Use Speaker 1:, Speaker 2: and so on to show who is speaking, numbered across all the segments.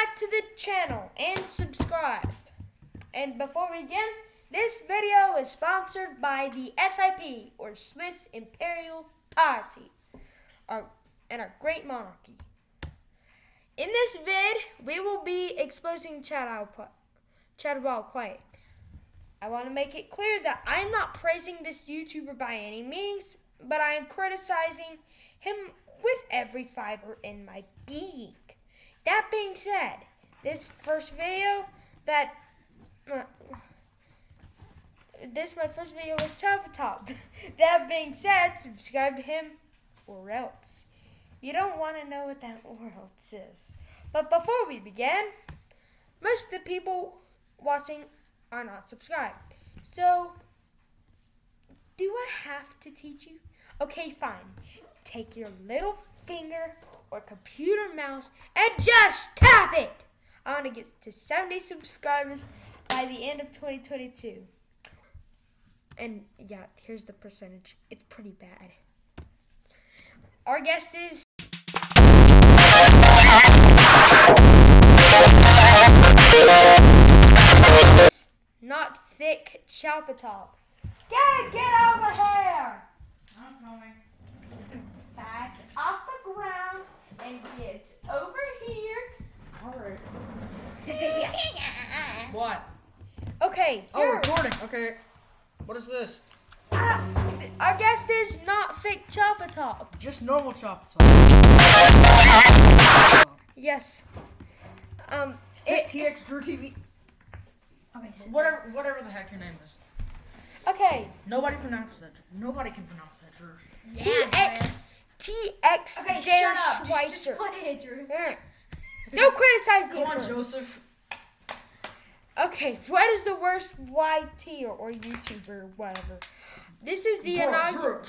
Speaker 1: back to the channel and subscribe. And before we begin, this video is sponsored by the SIP, or Swiss Imperial Party, our, and our great monarchy. In this vid, we will be exposing Chatterball Clay. I want to make it clear that I'm not praising this YouTuber by any means, but I am criticizing him with every fiber in my being. That being said, this first video that uh, this my first video with Chopper Top. that being said, subscribe to him or else. You don't want to know what that or else is. But before we begin, most of the people watching are not subscribed. So, do I have to teach you? Okay, fine. Take your little finger or computer mouse and just tap it. I want to get to 70 subscribers by the end of 2022. And yeah, here's the percentage. It's pretty bad. Our guest is not thick Chopatop. Get get over here!
Speaker 2: I'm coming.
Speaker 1: Back off the ground and get over here.
Speaker 2: Alright. What?
Speaker 1: Okay.
Speaker 2: Oh,
Speaker 1: here.
Speaker 2: recording. Okay. What is this?
Speaker 1: Ah, our guest is not thick Chopatop.
Speaker 2: Just normal chop.
Speaker 1: Yes. Um.
Speaker 2: Thick
Speaker 1: It,
Speaker 2: TX Drew TV.
Speaker 3: Okay, so
Speaker 2: Whatever, whatever the heck your name is.
Speaker 1: okay.
Speaker 2: Nobody pronounces that. Nobody can pronounce that, Drew.
Speaker 1: TX TX
Speaker 3: Okay, shut up. Just,
Speaker 1: Schweitzer.
Speaker 3: just put it, Drew.
Speaker 1: Don't criticize the
Speaker 2: Come on. Joseph.
Speaker 1: Okay, what is the worst YT or, YouTuber or whatever? This is the inaugural.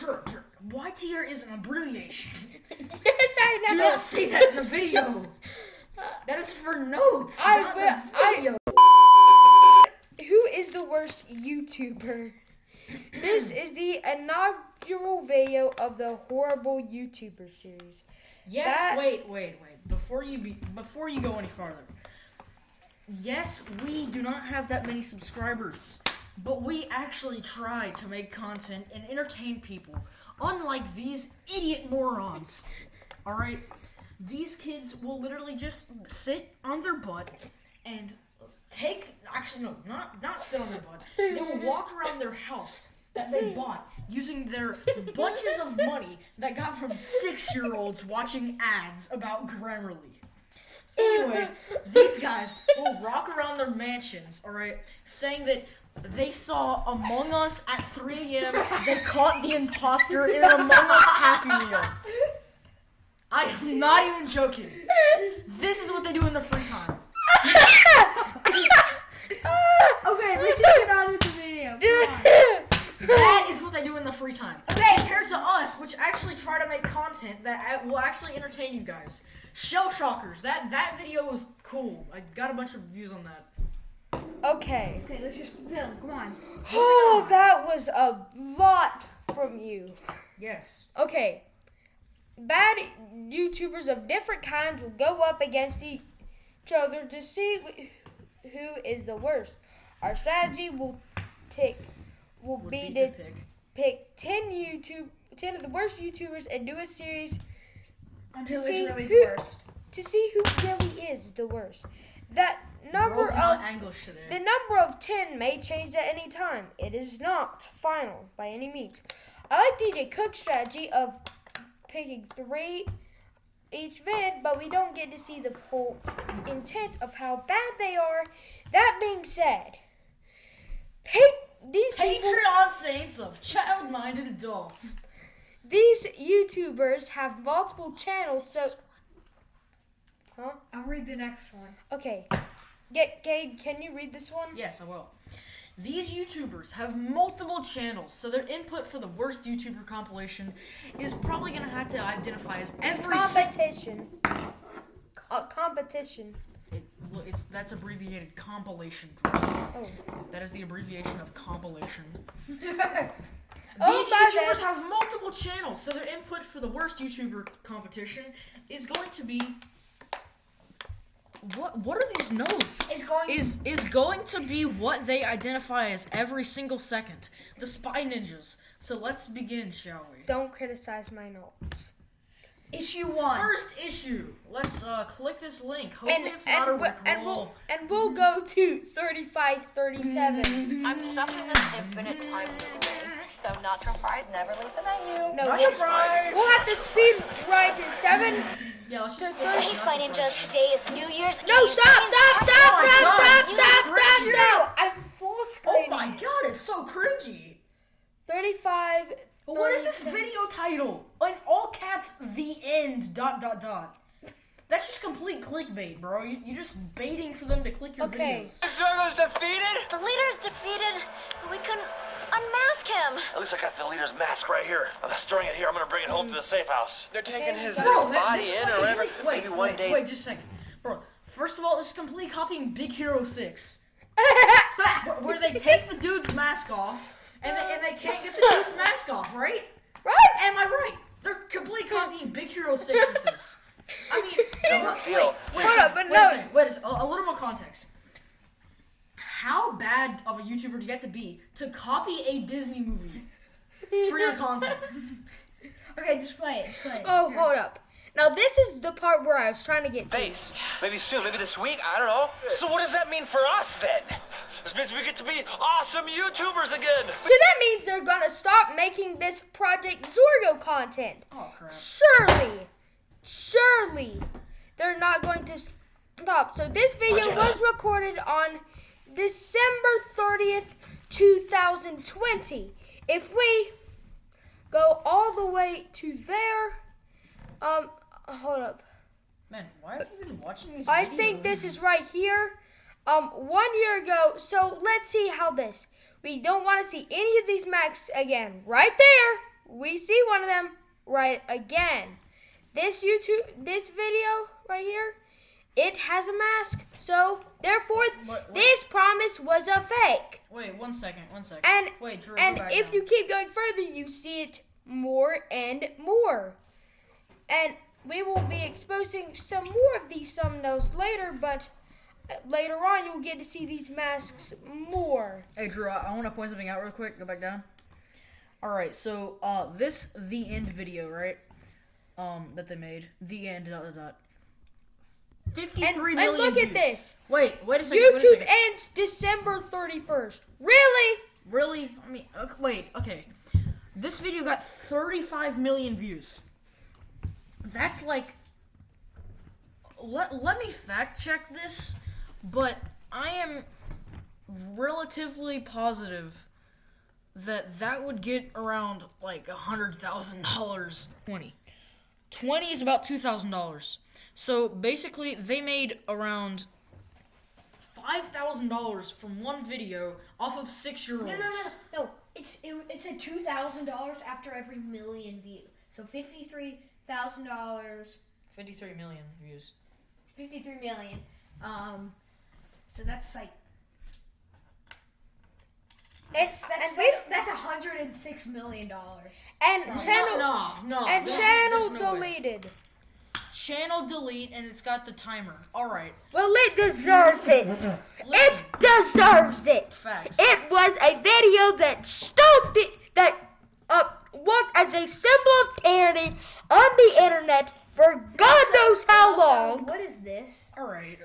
Speaker 2: YTR is an abbreviation.
Speaker 1: yes, I
Speaker 2: Do
Speaker 1: know.
Speaker 2: not say that in the video. That is for notes,
Speaker 1: I
Speaker 2: not the
Speaker 1: I-
Speaker 2: video.
Speaker 1: Who is the worst YouTuber? This is the inaugural video of the horrible YouTuber series.
Speaker 2: Yes.
Speaker 1: That-
Speaker 2: Wait, wait, wait. Before you be, before you go any farther. Yes, we do not have that many subscribers, but we actually try to make content and entertain people. Unlike these idiot morons. All right, these kids will literally just sit on their butt and take. Actually, no, not not sit on their butt. They will walk around their house that they bought using their bunches of money that got from six-year-olds watching ads about Grammarly. Anyway, these guys will rock around their mansions, alright, saying that they saw Among Us at 3 a.m. They caught the imposter in an Among Us Happy Meal. I am not even joking. This is what they do in their free time.
Speaker 3: Okay, let's just get on with the video. Come on.
Speaker 2: That is they do in the free time. Okay, compared to us, which actually try to make content that will actually entertain you guys. Shell Shockers, that that video was cool. I got a bunch of views on that.
Speaker 1: Okay.
Speaker 3: Okay, let's just film. Come on.
Speaker 1: Oh, that was a lot from you.
Speaker 2: Yes.
Speaker 1: Okay. Bad YouTubers of different kinds will go up against each other to see who is the worst. Our strategy will take will
Speaker 2: Would
Speaker 1: be
Speaker 2: be
Speaker 1: to
Speaker 2: to pick.
Speaker 1: Pick ten YouTube ten of the worst YouTubers and do a series
Speaker 3: Until
Speaker 1: see
Speaker 3: really
Speaker 1: who-
Speaker 3: worst.
Speaker 1: to see who really is the worst. That number of
Speaker 2: today.
Speaker 1: the number of 10 may change at any time. It is not final by any means. I like DJ Cook's strategy of picking three each vid, but we don't get to see the full intent of how bad they are. That being said, pick these people,
Speaker 2: Patreon saints of child-minded adults.
Speaker 1: these YouTubers have multiple channels, so huh?
Speaker 3: I'll read the next one.
Speaker 1: Okay, get Gage, can you read this one?
Speaker 2: Yes, I will. These YouTubers have multiple channels, so their input for the worst YouTuber compilation is probably gonna have to identify as every single.
Speaker 1: Competition. Co- competition.
Speaker 2: It, well, it's that's abbreviated compilation.
Speaker 1: Oh.
Speaker 2: That is the abbreviation of compilation.
Speaker 1: Oh,
Speaker 2: These YouTubers
Speaker 1: bad.
Speaker 2: have multiple channels, so their input for the worst YouTuber competition is going to be what what are these notes?
Speaker 3: Is going.
Speaker 2: Is is going to be what they identify as every single second. The spy ninjas. So let's begin, shall we?
Speaker 1: Don't criticize my notes.
Speaker 3: Issue one.
Speaker 2: First issue. Let's uh click this link. Hopefully
Speaker 1: And
Speaker 2: it's not a
Speaker 1: and, we-
Speaker 2: Rick
Speaker 1: and we'll and we'll go to 35 37.
Speaker 4: I'm stuck in this infinite time loop, so natural fries never leave the menu.
Speaker 1: No,
Speaker 2: Not
Speaker 1: we'll,
Speaker 2: surprised.
Speaker 1: we'll have to speed ride to 7.
Speaker 2: Yeah, let's just
Speaker 1: to
Speaker 2: skip
Speaker 1: thirty-
Speaker 2: this.
Speaker 5: Hey, Spy Ninjas, today is New Year's
Speaker 1: No,
Speaker 5: Eve.
Speaker 1: stop, stop, stop, stop, stop, stop, stop, stop.
Speaker 3: I'm full screen.
Speaker 2: Oh my god, it's so cringy.
Speaker 1: 35
Speaker 2: But what is this
Speaker 1: 37.
Speaker 2: video title? In all caps, the end. Dot dot dot. That's just complete clickbait, bro. You, you're just baiting for them to click your
Speaker 1: Okay.
Speaker 2: videos.
Speaker 6: Zorgo's defeated?
Speaker 5: The leader's defeated, but we couldn't unmask him.
Speaker 6: At least I got the leader's mask right here. I'm storing it here. I'm gonna bring it home to the safe house. They're taking his, his
Speaker 2: Bro, that-
Speaker 6: body
Speaker 2: this is
Speaker 6: in
Speaker 2: like
Speaker 6: or whatever.
Speaker 2: complete- Wait,
Speaker 6: Maybe one
Speaker 2: wait,
Speaker 6: day.
Speaker 2: wait, just a second, bro. First of all, this is complete copying Big Hero Six, where, where they take the dude's mask off, and they, and they can't get the dude's mask off, right?
Speaker 1: Right?
Speaker 2: Am I right? They're completely copying Big Hero Six with this. I mean,
Speaker 6: Don't
Speaker 2: wait,
Speaker 6: feel-
Speaker 2: wait, wait,
Speaker 1: Hold up, but
Speaker 2: wait a
Speaker 1: no-
Speaker 2: second, wait a second, a, a little more context. How bad of a YouTuber do you have to be to copy a Disney movie for your content?
Speaker 3: Okay, just play it. Just play it.
Speaker 1: Oh,
Speaker 3: Here.
Speaker 1: hold up. Now, this is the part where I was trying to get to.
Speaker 6: Base. Maybe soon. Maybe this week. I don't know. So what does that mean for us then? This means we get to be awesome YouTubers again.
Speaker 1: So that means they're gonna stop making this Project Zorgo content.
Speaker 2: Oh crap.
Speaker 1: Surely, surely, they're not going to stop. So this video was recorded on December 30th, 2020. If we go all the way to there, um, hold up.
Speaker 2: Man, why have you been watching these?
Speaker 1: I think this is right here. Um, one year ago. So let's see how this. We don't want to see any of these masks again. Right there, we see one of them. Right again. This YouTube, this video right here, it has a mask. So therefore,
Speaker 2: What- what-
Speaker 1: this promise was a fake.
Speaker 2: Wait, one second, one second.
Speaker 1: And
Speaker 2: wait, Drew,
Speaker 1: and if
Speaker 2: down.
Speaker 1: you keep going further, you see it more and more. And we will be exposing some more of these thumbnails later, but later on you'll get to see these masks more.
Speaker 2: Hey Drew, I, I want to point something out real quick. Go back down. All right, so uh, this the end video, right? Um, that they made the end. Dot dot dot. Fifty-three
Speaker 1: And-
Speaker 2: million
Speaker 1: and look at this.
Speaker 2: Wait, wait a second. wait a
Speaker 1: YouTube
Speaker 2: second.
Speaker 1: ends December 31st. Really?
Speaker 2: Really? I mean, okay, wait, okay. This video got 35 million views. That's like. Let, let me fact check this, but I am relatively positive that that would get around like a hundred thousand dollars. Twenty. Twenty is about two thousand dollars. So basically, they made around five thousand dollars from one video off of six-year-olds.
Speaker 3: No, no, no, no. It's it, it's a two thousand dollars after every million view. So fifty three thousand dollars,
Speaker 2: Fifty-three million views.
Speaker 3: fifty three million. Um, so that's like
Speaker 1: It's
Speaker 3: that's
Speaker 1: and we
Speaker 3: that's, that's a hundred and six million dollars.
Speaker 1: and
Speaker 2: No,
Speaker 1: channel
Speaker 2: no, no.
Speaker 1: and
Speaker 2: there's-
Speaker 1: channel
Speaker 2: there's no way.
Speaker 1: deleted.
Speaker 2: Channel delete, and it's got the timer. All right.
Speaker 1: Well, it deserves it. It deserves it.
Speaker 2: Facts.
Speaker 1: It was a video that stoked it, that uh, worked as a symbol of tyranny on the internet for God knows how
Speaker 3: Also,
Speaker 1: long.
Speaker 3: What is this?
Speaker 2: All right.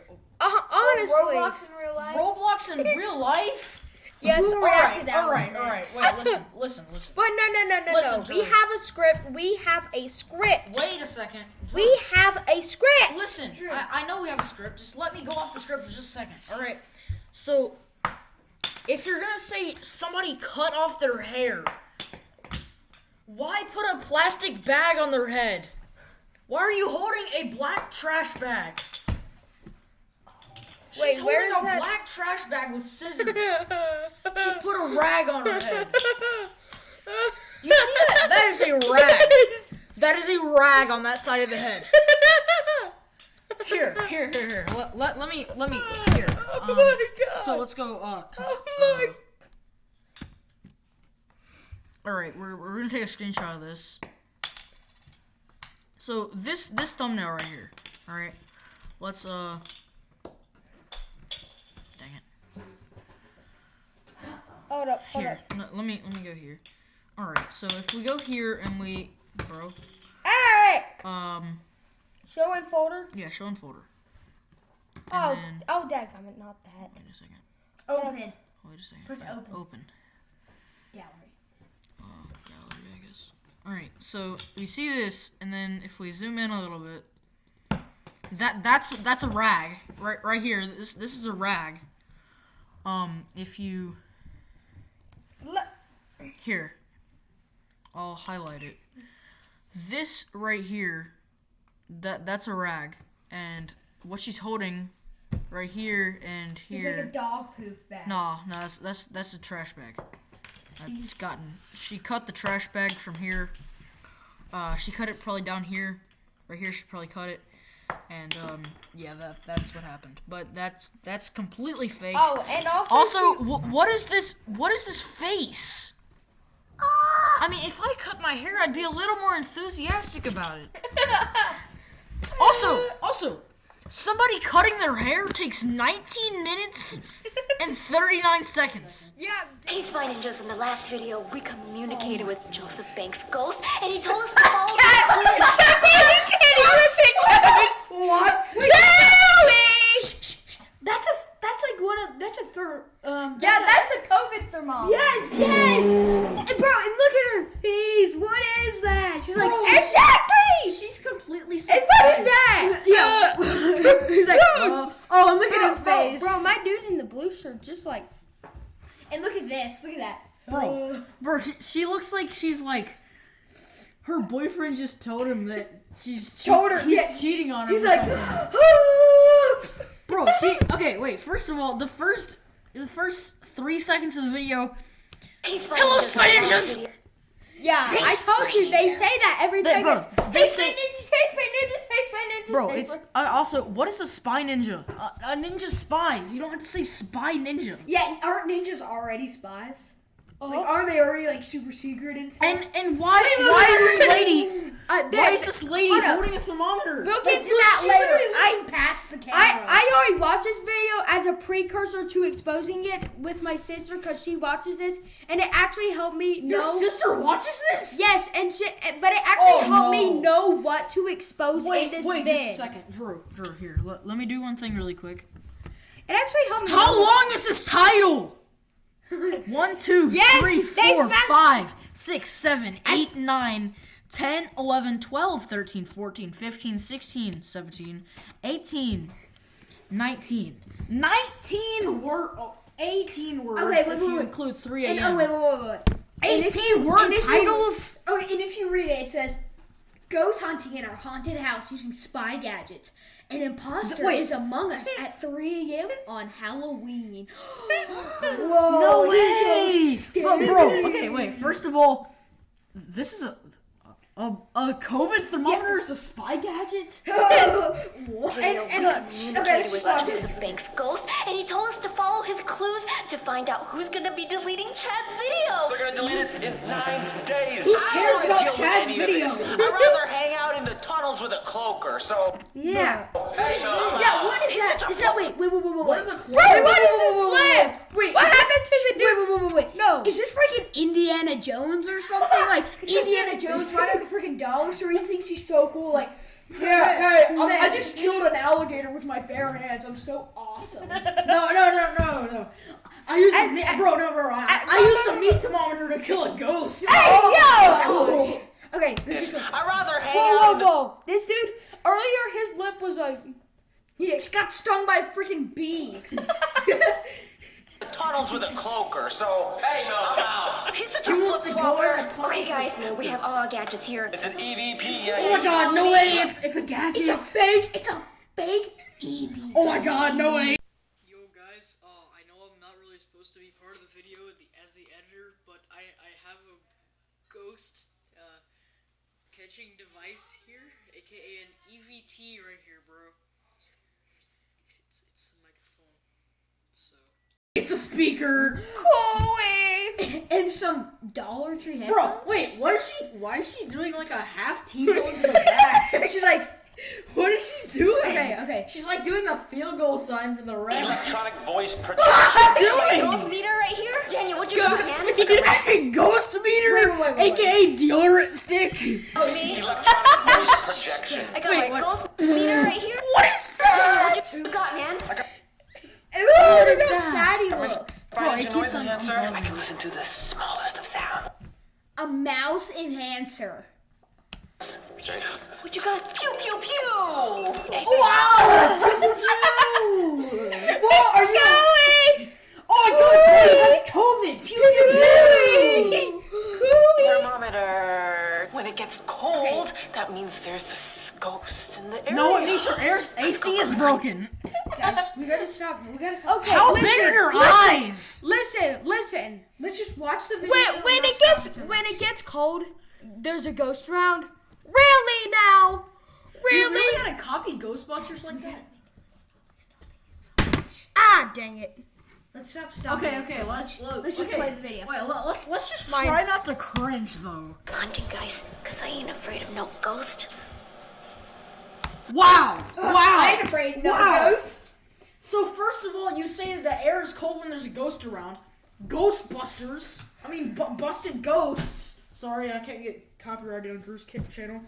Speaker 1: Uh, honestly,
Speaker 3: Roblox in real life.
Speaker 2: Roblox in real life.
Speaker 1: yes.
Speaker 3: We'll
Speaker 2: All
Speaker 3: react
Speaker 2: right.
Speaker 3: to that
Speaker 2: All right.
Speaker 3: one
Speaker 2: All right. Wait. Listen. Listen. Listen.
Speaker 1: But no, no, no, no,
Speaker 2: Listen,
Speaker 1: no. We
Speaker 2: Joey.
Speaker 1: have a script. We have a script.
Speaker 2: Wait a second. Drew,
Speaker 1: We have a script.
Speaker 2: Listen.
Speaker 3: Drew.
Speaker 2: I, I know we have a script. Just let me go off the script for just a second. All right. So, if you're gonna say somebody cut off their hair, why put a plastic bag on their head? Why are you holding a black trash bag? She's
Speaker 1: Wait,
Speaker 2: holding
Speaker 1: where is
Speaker 2: a
Speaker 1: that?
Speaker 2: black trash bag with scissors. she put a rag on her head. You see that? That is a rag. That is a rag on that side of the head. Here, here, here, here. Let, let, let me, let me, here.
Speaker 1: Oh
Speaker 2: Um,
Speaker 1: my God.
Speaker 2: So let's go, uh,
Speaker 1: Oh my
Speaker 2: alright, we're, we're gonna take a screenshot of this. So this, this thumbnail right here, alright? Let's, uh,
Speaker 1: Hold up, hold
Speaker 2: Here,
Speaker 1: up.
Speaker 2: no, let me let me go here. All right, so if we go here and we, bro,
Speaker 1: Eric!
Speaker 2: um,
Speaker 1: Show and folder.
Speaker 2: yeah, show and folder.
Speaker 1: Oh,
Speaker 2: then-
Speaker 1: oh, dadgummit, not that.
Speaker 2: Wait a second.
Speaker 3: Open.
Speaker 2: Wait a second.
Speaker 3: Press open.
Speaker 2: Open.
Speaker 3: Gallery.
Speaker 2: Uh, gallery, I guess. All right, so we see this, and then if we zoom in a little bit, that that's that's a rag right right here. This this is a rag. Um, if you
Speaker 1: Look.
Speaker 2: Here, I'll highlight it. This right here, that that's a rag, and what she's holding, right here and here.
Speaker 3: It's like a dog poop bag.
Speaker 2: No, no, that's that's that's a trash bag. That's gotten. She cut the trash bag from here. Uh, she cut it probably down here, right here. She probably cut it, and um, yeah, that that's what happened. But that's that's completely fake.
Speaker 1: Oh, and also.
Speaker 2: Also, wh- what is this? What is this face? I mean, if I cut my hair, I'd be a little more enthusiastic about it. Also, also, somebody cutting their hair takes 19 minutes and 39 seconds.
Speaker 1: yeah.
Speaker 5: Hey, Spy Ninjas, in the last video, we communicated with Joseph Banks' ghost, and he told us to follow the clues.
Speaker 3: What? That's a that's like one of that's a third um
Speaker 1: Yeah,
Speaker 3: that's
Speaker 1: that's the COVID thermometer.
Speaker 3: Yes, yes! And bro, and look at her face. What is that? She's like, She's completely
Speaker 1: And what is that?
Speaker 3: Yeah. He's like, oh, oh, and look at his
Speaker 1: Bro,
Speaker 3: face.
Speaker 1: Bro, my dude in the blue shirt just like.
Speaker 3: and look at this. Look at that.
Speaker 2: Bro, bro, she, she looks like she's like. Her boyfriend just told him that she's che-
Speaker 3: Told her,
Speaker 2: he's
Speaker 3: yeah.
Speaker 2: cheating on her.
Speaker 3: He's like,
Speaker 2: bro, she okay. Wait, first of all, the first the first three seconds of the video,
Speaker 5: Hey, Spy
Speaker 2: Hello, Spy
Speaker 5: in the last
Speaker 2: Ninjas!
Speaker 5: Video-
Speaker 1: Yeah, I told you they say that every
Speaker 2: They-
Speaker 1: time.
Speaker 2: bro,
Speaker 1: it's,
Speaker 2: they say-
Speaker 1: spy ninjas, hey, spy ninjas, hey, spy ninjas.
Speaker 2: bro,
Speaker 1: hey,
Speaker 2: it's uh, also what is a spy ninja? A, a ninja spy. You don't have to say spy ninja.
Speaker 3: Yeah, aren't ninjas already spies?
Speaker 1: Uh-huh.
Speaker 3: Like, aren't they already like super secret and stuff?
Speaker 2: And and why
Speaker 3: wait,
Speaker 2: why is this lady
Speaker 1: Uh,
Speaker 2: why is this lady holding a thermometer?
Speaker 1: We'll
Speaker 3: Like,
Speaker 1: get to that later. I,
Speaker 3: past the camera.
Speaker 1: I, I already watched this video as a precursor to exposing it with my sister because she watches this and it actually helped me
Speaker 2: Your
Speaker 1: know.
Speaker 2: sister watches this?
Speaker 1: Yes, and she, but it actually
Speaker 2: Oh,
Speaker 1: helped me know what to expose
Speaker 2: Wait,
Speaker 1: in this
Speaker 2: wait,
Speaker 1: vid.
Speaker 2: just a second, Drew. Drew, here. Let, let me do one thing really quick.
Speaker 1: It actually helped me.
Speaker 2: How long is this title? One, two,
Speaker 1: Yes,
Speaker 2: three, four, five, six, seven, eight, nine, 10, 11, 12, 13, 14, 15, 16, 17, 18, 19. 19 word, oh, 18 words
Speaker 3: Okay, wait,
Speaker 2: if
Speaker 3: wait,
Speaker 2: you
Speaker 3: wait.
Speaker 2: include 3
Speaker 3: And, oh wait, wait, wait, wait.
Speaker 2: 18
Speaker 3: you-
Speaker 2: word
Speaker 3: if you-
Speaker 2: titles?
Speaker 3: Okay, and if you read it, it says, "Ghost hunting in our haunted house using spy gadgets. An imposter
Speaker 2: Wait.
Speaker 3: is among us at 3 a.m. on Halloween." Whoa!
Speaker 2: No
Speaker 3: this
Speaker 2: way!
Speaker 3: is
Speaker 2: But bro, okay, wait. First of all, this is a a, a COVID thermometer is a spy gadget.
Speaker 3: What?
Speaker 5: Video,
Speaker 3: And-
Speaker 5: we
Speaker 3: and-
Speaker 5: communicated
Speaker 3: okay,
Speaker 5: with
Speaker 3: stop.
Speaker 5: Joseph Banks' ghost, and he told us to follow his clues to find out who's gonna be deleting Chad's video.
Speaker 6: They're gonna delete it in nine days.
Speaker 3: Who
Speaker 6: I
Speaker 3: cares
Speaker 6: don't
Speaker 3: about Chad's
Speaker 6: any of
Speaker 3: video?
Speaker 6: I'd rather hang out in the tunnels with a cloaker, so.
Speaker 3: Yeah.
Speaker 6: Hey, uh,
Speaker 3: Yeah, what is
Speaker 6: he's
Speaker 3: that?
Speaker 6: such a
Speaker 3: Is that wait, wait, wait, wait, wait,
Speaker 2: What
Speaker 3: wait.
Speaker 2: is a
Speaker 1: Wait, what is this
Speaker 3: Wait,
Speaker 1: flip?
Speaker 3: Wait,
Speaker 1: What
Speaker 3: is this-
Speaker 1: happened to the
Speaker 3: Wait,
Speaker 1: dude?
Speaker 3: wait, wait, wait, wait.
Speaker 1: No.
Speaker 3: Is this freaking Indiana Jones or something? Like Indiana Jones right at the freaking dollar store. He thinks he's so cool. Like, yeah, hey, I, I just killed an alligator with my bare hands. I'm so awesome. no, no, no, no, no. I used
Speaker 1: And-
Speaker 3: a,
Speaker 1: and-
Speaker 3: bro, no, bro. I,
Speaker 1: and-
Speaker 3: I used a meat thermometer to kill a ghost.
Speaker 1: Hey,
Speaker 3: yo! Okay, this is
Speaker 6: I'd rather hang
Speaker 1: Whoa, whoa, whoa! This dude earlier, his lip was like.
Speaker 3: he got stung by a freaking bee.
Speaker 6: tunnels with a cloaker, so. Hey, no, I'm out. He's such a
Speaker 3: He wants
Speaker 6: flip flopper.
Speaker 3: a tunnel
Speaker 5: Okay, guys, we have all our gadgets here.
Speaker 6: It's an EVP. Yeah,
Speaker 3: Oh my god, no way! It's it's a gadget.
Speaker 5: It's
Speaker 3: a fake. It's a fake Eevee. Oh my god, no way!
Speaker 2: Yo guys, uh, I know I'm not really supposed to be part of the video the, as the editor, but I, I have a ghost uh, catching device here, aka an EVT right here, bro. It's, it's a microphone, so.
Speaker 3: It's a speaker.
Speaker 1: Cool.
Speaker 3: and some Dollar Tree headphones.
Speaker 2: Bro, wait, what is she? Why is she doing like a half T pose in the back?
Speaker 3: She's like,
Speaker 2: What is she doing?
Speaker 3: Okay, okay.
Speaker 2: She's like doing the field goal sign for the ref.
Speaker 6: Electronic voice
Speaker 2: What's
Speaker 6: projection.
Speaker 2: she
Speaker 5: Ghost meter right here. Daniel, what you got,
Speaker 2: Ghost
Speaker 5: man?
Speaker 2: meter, ghost meter,
Speaker 3: Wait, wait, wait, wait.
Speaker 2: aka deodorant stick.
Speaker 5: Oh, me?
Speaker 6: Electronic voice projection.
Speaker 5: I got
Speaker 2: Wait,
Speaker 5: my
Speaker 2: what?
Speaker 5: ghost meter right here.
Speaker 2: What is
Speaker 5: Daniel,
Speaker 2: that?
Speaker 5: what you got, man?
Speaker 3: Oh,
Speaker 2: What is
Speaker 3: look how
Speaker 2: that?
Speaker 3: sad he looks.
Speaker 6: Find
Speaker 2: it keeps on
Speaker 6: enhancer. I can listen to the smallest of sound.
Speaker 3: A mouse enhancer.
Speaker 5: What you got?
Speaker 6: Pew pew pew. Wow!
Speaker 2: What are you going? Oh my god, that's COVID. Pew, pew, pew.
Speaker 6: Thermometer. When it gets cold, that means there's a s- ghost in the area.
Speaker 2: No, it means your air AC is broken.
Speaker 3: Guys, we gotta stop. We gotta stop.
Speaker 1: Okay,
Speaker 2: How
Speaker 1: listen,
Speaker 2: big are your
Speaker 1: listen,
Speaker 2: eyes?
Speaker 1: Listen, listen.
Speaker 3: Let's just watch the video.
Speaker 1: When, when it gets when it gets cold, there's a ghost around. Really now? Really?
Speaker 3: You
Speaker 1: Really?
Speaker 3: really gotta copy Ghostbusters like that?
Speaker 1: Ah, dang it.
Speaker 3: Let's stop. Stop.
Speaker 2: Okay, okay, let's
Speaker 3: Let's just
Speaker 2: okay.
Speaker 3: play the video.
Speaker 2: Wait, let, let's let's just
Speaker 1: Mine.
Speaker 2: try not to cringe though.
Speaker 5: Hunting, guys, because I ain't afraid of no ghost.
Speaker 2: Wow! Wow!
Speaker 3: I ain't afraid. Of no
Speaker 2: Wow.
Speaker 3: ghosts.
Speaker 2: So first of all, you say that the air is cold when there's a ghost around. Ghostbusters. I mean, bu- busted ghosts. Sorry, I can't get copyrighted on Drew's Kick channel.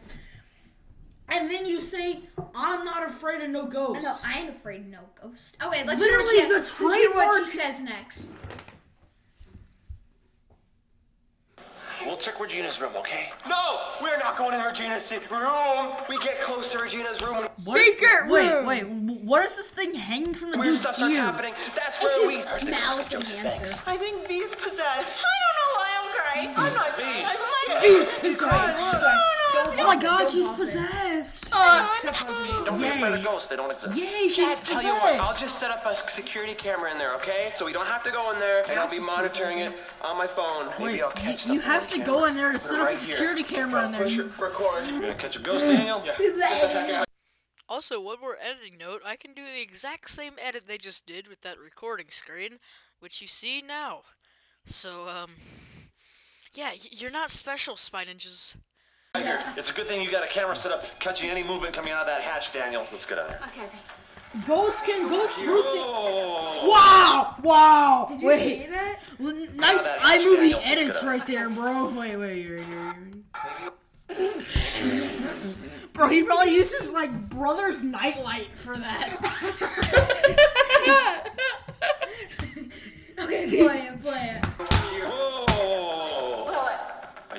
Speaker 2: And then you say, "I'm not afraid of no ghost."
Speaker 3: No, I ain't afraid. of No ghost. Oh wait, let's
Speaker 2: Literally
Speaker 3: hear what
Speaker 2: the
Speaker 3: she, let's what
Speaker 2: trademark-
Speaker 3: she says next.
Speaker 6: We'll check Regina's room, okay? No, we're not going in Regina's room. We get close to Regina's room when
Speaker 2: What is-
Speaker 1: Secret
Speaker 2: wait,
Speaker 1: room.
Speaker 2: wait, w- what is this thing hanging from the
Speaker 6: weird
Speaker 2: dude's
Speaker 6: stuff starts
Speaker 2: ear?
Speaker 6: happening. That's where we
Speaker 3: his
Speaker 6: heard the
Speaker 3: mouse
Speaker 6: ghost of Joseph. Banks. I think V's possessed.
Speaker 5: I don't know why I'm crying. I'm not
Speaker 6: V.
Speaker 5: I'm
Speaker 2: He's
Speaker 5: like.
Speaker 2: Oh my god, she's possessed. Uh,
Speaker 6: Don't be
Speaker 2: Yay.
Speaker 6: afraid of ghosts. They don't exist.
Speaker 2: Yay, she's
Speaker 6: Dad, tell you what, I'll just set up a security camera in there, okay? So we don't have to go in there, and I'll be monitoring it on my phone. Maybe
Speaker 2: Wait,
Speaker 6: I'll catch
Speaker 2: you-
Speaker 6: something
Speaker 2: you have
Speaker 6: on
Speaker 2: to
Speaker 6: camera.
Speaker 2: go in there to
Speaker 6: Put it
Speaker 2: set up a
Speaker 6: right here.
Speaker 2: security camera in there.
Speaker 6: Push it, record. You're gonna catch a ghost, Daniel? Yeah.
Speaker 7: Also, one more editing note, I can do the exact same edit they just did with that recording screen, which you see now. So, um, yeah, you're not special, Spy Ninjas.
Speaker 6: It's a good thing you got a camera set up, catching any movement coming out of that hatch, Daniel. Let's get out of here.
Speaker 5: okay, okay.
Speaker 2: Ghosts can go through things. Wow! Wow!
Speaker 3: Did you
Speaker 2: Wait.
Speaker 3: see that?
Speaker 2: Nice
Speaker 6: that hatch,
Speaker 2: iMovie
Speaker 6: Daniel.
Speaker 2: Edits right there, bro. Wait, wait, wait, wait, wait. Bro, he probably uses like brother's nightlight for that.
Speaker 3: Okay, play it, play it.
Speaker 6: Whoa.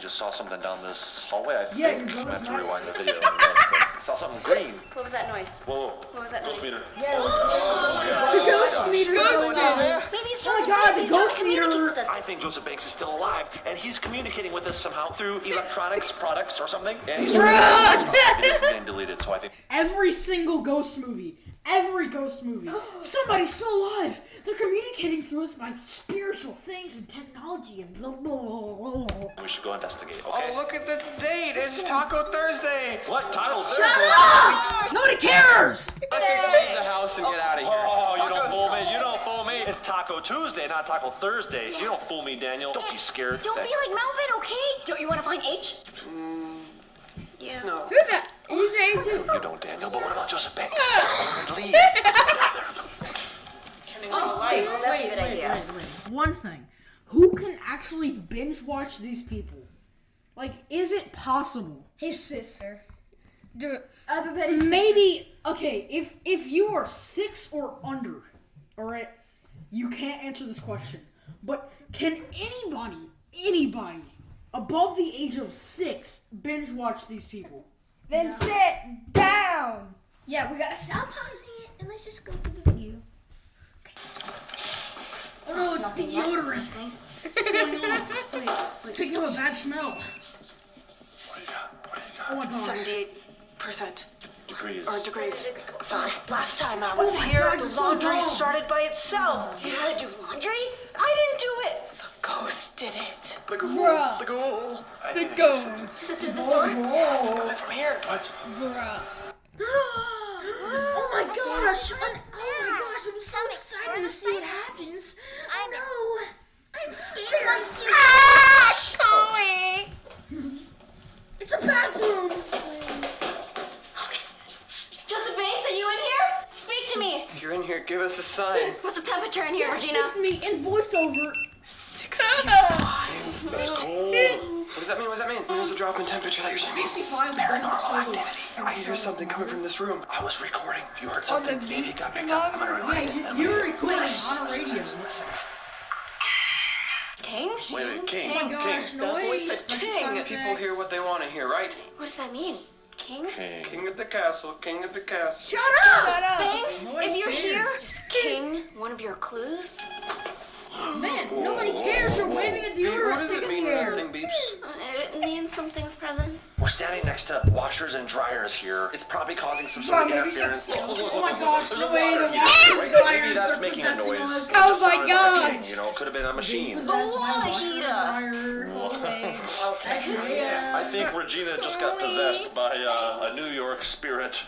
Speaker 5: What?
Speaker 6: I just saw something down this hallway, I
Speaker 2: Yeah,
Speaker 6: think.
Speaker 2: your
Speaker 6: I have to rewind the video. I saw something green.
Speaker 5: What was that noise?
Speaker 6: Whoa.
Speaker 5: What was that
Speaker 6: Ghost
Speaker 5: noise?
Speaker 6: meter.
Speaker 2: Oh, the ghost meter.
Speaker 5: Maybe it's
Speaker 2: Oh my God,
Speaker 5: Banks.
Speaker 2: the
Speaker 5: He's trying to
Speaker 2: ghost meter-
Speaker 6: I think Joseph Banks is still alive, and he's communicating with us somehow through electronics products or something. And he's trying to stop the video from being deleted, so I think
Speaker 2: Every single ghost movie, every ghost movie, somebody's still alive. They're communicating through us by spiritual things and technology and blah blah blah. blah.
Speaker 6: we should go investigate, oh, okay?
Speaker 8: Oh, look at the date. It's Taco Thursday.
Speaker 6: What? Taco Thursday? Shut up!
Speaker 2: Nobody cares.
Speaker 8: Let's just leave the house and get oh, out of here.
Speaker 6: Oh, you don't fool me. You don't fool me. It's Taco Tuesday, not Taco Thursday. You don't fool me, Daniel. Don't be scared.
Speaker 5: Don't be like Melvin, okay? Don't you want to find H?
Speaker 8: Mm, yeah. No.
Speaker 1: Who the? He's Asian.
Speaker 6: You don't, Daniel, but what about Joseph Banks? Leave.
Speaker 8: Turning on the lights.
Speaker 5: That's a good idea.
Speaker 2: One thing, who can actually binge watch these people? Like, is it possible?
Speaker 3: His sister.
Speaker 1: Do
Speaker 3: Other than his
Speaker 2: Maybe okay. If if you are six or under, all right, you can't answer this question. But can anybody, anybody above the age of six binge watch these people?
Speaker 1: Then sit down.
Speaker 3: Yeah, we gotta stop pausing it and let's just go to the video.
Speaker 2: Oh no, it's the deodorant. What's going on? It's picking up a bad smell. Oh my gosh.
Speaker 8: Seventy-eight percent
Speaker 6: Degrees.
Speaker 8: or degrees. Sorry. Last oh time I was here,
Speaker 2: God,
Speaker 8: the
Speaker 2: you're so
Speaker 8: laundry started by itself.
Speaker 5: You gotta do laundry?
Speaker 8: I didn't do it. The ghost did it.
Speaker 6: The ghoul.
Speaker 1: Bruh.
Speaker 6: The ghoul.
Speaker 1: The ghost.
Speaker 5: Is it through this door?
Speaker 8: Coming from here.
Speaker 6: What?
Speaker 2: Oh my gosh! I'm, oh my gosh! I'm so excited to see what happens.
Speaker 5: I
Speaker 2: know.
Speaker 5: I'm scared.
Speaker 2: I'm scared.
Speaker 1: Ah, Chloe.
Speaker 2: It's a bathroom. Okay.
Speaker 5: Joseph Banks, are you in here? Speak to me. If
Speaker 9: you're in here, Give us a sign.
Speaker 5: What's the temperature in here,
Speaker 2: Yes,
Speaker 5: Regina?
Speaker 2: it's me in voiceover.
Speaker 9: 65. That's cold. What does that mean? What does that mean? There's a drop in temperature that you're saying.
Speaker 2: 65
Speaker 9: Paranormal activity. I hear something coming from this room.
Speaker 6: I was recording. If you heard something, maybe it got picked up. I'm gonna
Speaker 2: Yeah,
Speaker 6: rewind it.
Speaker 2: you, you're recording on a radio.
Speaker 5: King?
Speaker 6: Wait, wait, King.
Speaker 2: Oh my gosh,
Speaker 6: King.
Speaker 2: noise.
Speaker 9: voice of
Speaker 2: special
Speaker 9: king.
Speaker 2: sound
Speaker 9: People
Speaker 2: effects.
Speaker 9: hear what they want to hear, right?
Speaker 5: What does that mean? King?
Speaker 6: King.
Speaker 9: King of the castle, king of the castle.
Speaker 2: Shut up!
Speaker 1: Shut up.
Speaker 5: Banks,
Speaker 2: Nobody
Speaker 5: if you're
Speaker 2: cares.
Speaker 5: here, is King one of your clues?
Speaker 2: Man, nobody cares. You're waving a
Speaker 9: Beep, what
Speaker 2: deodorant
Speaker 9: does
Speaker 2: stick
Speaker 9: it
Speaker 2: in
Speaker 9: mean
Speaker 2: the
Speaker 9: when
Speaker 2: air.
Speaker 9: thing beeps?
Speaker 5: It means something's present.
Speaker 6: We're standing next to washers and dryers here. It's probably causing some sort of interference.
Speaker 2: Oh my gosh, the way
Speaker 6: water
Speaker 2: the washers
Speaker 6: right?
Speaker 2: and
Speaker 6: Maybe
Speaker 2: dryers,
Speaker 6: that's
Speaker 2: they're
Speaker 6: making a noise.
Speaker 1: Oh my
Speaker 6: sounded
Speaker 1: God.
Speaker 6: You know, could have been a machine.
Speaker 2: Possessed by
Speaker 10: water heater.
Speaker 5: Okay.
Speaker 6: I think Regina just got possessed by uh, a New York spirit.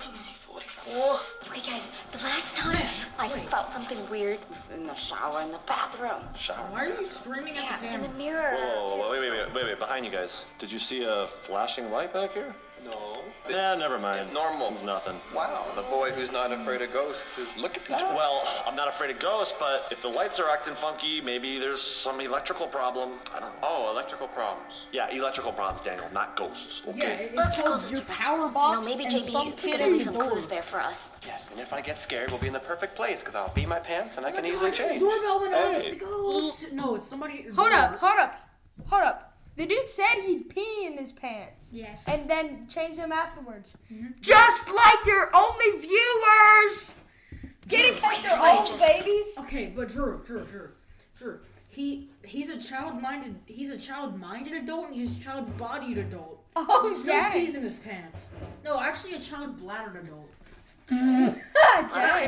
Speaker 10: PC-44.
Speaker 5: Okay, guys, the last time I felt something weird was in the shower in the bathroom.
Speaker 6: Shower.
Speaker 2: Why are you screaming at the
Speaker 5: Yeah, in the
Speaker 2: camera?
Speaker 5: mirror.
Speaker 6: Whoa, wait, wait, wait, wait, wait, behind you guys. Did you see a flashing light back here?
Speaker 9: No.
Speaker 6: Yeah, never mind.
Speaker 9: It's normal.
Speaker 6: It's nothing.
Speaker 9: Wow, the boy who's not afraid of ghosts is looking at you.
Speaker 6: Well, I'm not afraid of ghosts, but if the lights are acting funky, maybe there's some electrical problem. I don't know.
Speaker 9: Oh, electrical problems.
Speaker 6: Yeah, electrical problems, Daniel, not ghosts.
Speaker 2: Yeah,
Speaker 6: Okay.
Speaker 2: it's
Speaker 5: Let's go
Speaker 2: called
Speaker 5: to
Speaker 2: your power
Speaker 5: You know,
Speaker 2: box
Speaker 5: maybe
Speaker 2: and
Speaker 5: JB
Speaker 2: some
Speaker 5: is
Speaker 2: kid
Speaker 5: gonna leave some clues there for us.
Speaker 9: Yes, and if I get scared, we'll be in the perfect place because I'll be my pants and I oh can
Speaker 2: Oh my
Speaker 9: easily
Speaker 2: gosh, the
Speaker 9: change.
Speaker 2: doorbell went off.
Speaker 9: Hey.
Speaker 2: It's a ghost. No, it's somebody at your
Speaker 1: Hold
Speaker 2: door.
Speaker 1: up, hold up, hold up. The dude said he'd pee in his pants.
Speaker 2: Yes.
Speaker 1: And then change them afterwards. Mm-hmm. Just like your only viewers! Getting because they're old
Speaker 5: just-
Speaker 1: babies.
Speaker 2: Okay, but Drew, Drew, Drew, Drew. He he's a child-minded he's a child-minded adult and he's a child-bodied adult.
Speaker 1: Oh,
Speaker 2: he still
Speaker 1: dang.
Speaker 2: pees in his pants. No, actually, a child-bladdered adult.
Speaker 1: Dang.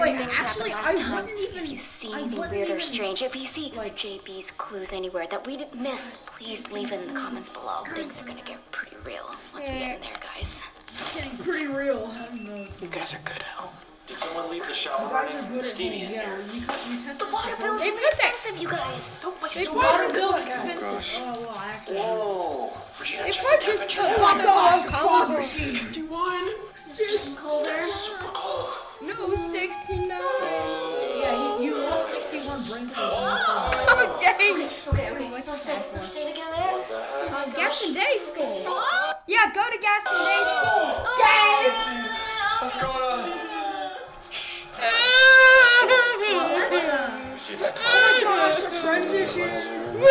Speaker 2: Wait,
Speaker 5: Things
Speaker 2: actually, I
Speaker 5: time.
Speaker 2: wouldn't even.
Speaker 5: If you see anything weird or strange, if you see
Speaker 2: like-
Speaker 5: JB's clues anywhere that we didn't miss, please leave it in the comments below. Things are gonna get pretty real once we get in there, guys.
Speaker 2: It's getting pretty real. I don't know. It's,
Speaker 9: You guys are good at home.
Speaker 6: Did someone leave the shower
Speaker 2: you guys are
Speaker 6: running?
Speaker 2: good at
Speaker 6: Steamy
Speaker 2: home.
Speaker 6: in
Speaker 2: Yeah,
Speaker 6: here.
Speaker 2: you, you test
Speaker 5: The water
Speaker 2: before.
Speaker 5: bill's
Speaker 1: They put that-
Speaker 5: expensive, you guys. Don't waste
Speaker 1: They
Speaker 5: the water.
Speaker 2: Water bill's
Speaker 1: Oh,
Speaker 2: expensive. Oh well, actually.
Speaker 6: Whoa. Regina,
Speaker 1: They probably
Speaker 6: the
Speaker 1: just
Speaker 6: temperature.
Speaker 1: put
Speaker 6: now.
Speaker 1: water
Speaker 2: Gosh,
Speaker 1: below
Speaker 2: fog
Speaker 1: combo.
Speaker 2: machine.
Speaker 9: 51.
Speaker 5: Colder.
Speaker 6: Super cold.
Speaker 1: No, 69.
Speaker 2: Yeah, you, you lost 61 brain cells when you said that.
Speaker 1: Oh, dang.
Speaker 5: Okay, okay. Let's stay, let's stay together.
Speaker 1: Uh, Gaston Day School. Yeah, go to Gaston Day School. Dang.
Speaker 9: What's going on?
Speaker 6: See if that
Speaker 2: Gosh, the transition.
Speaker 6: the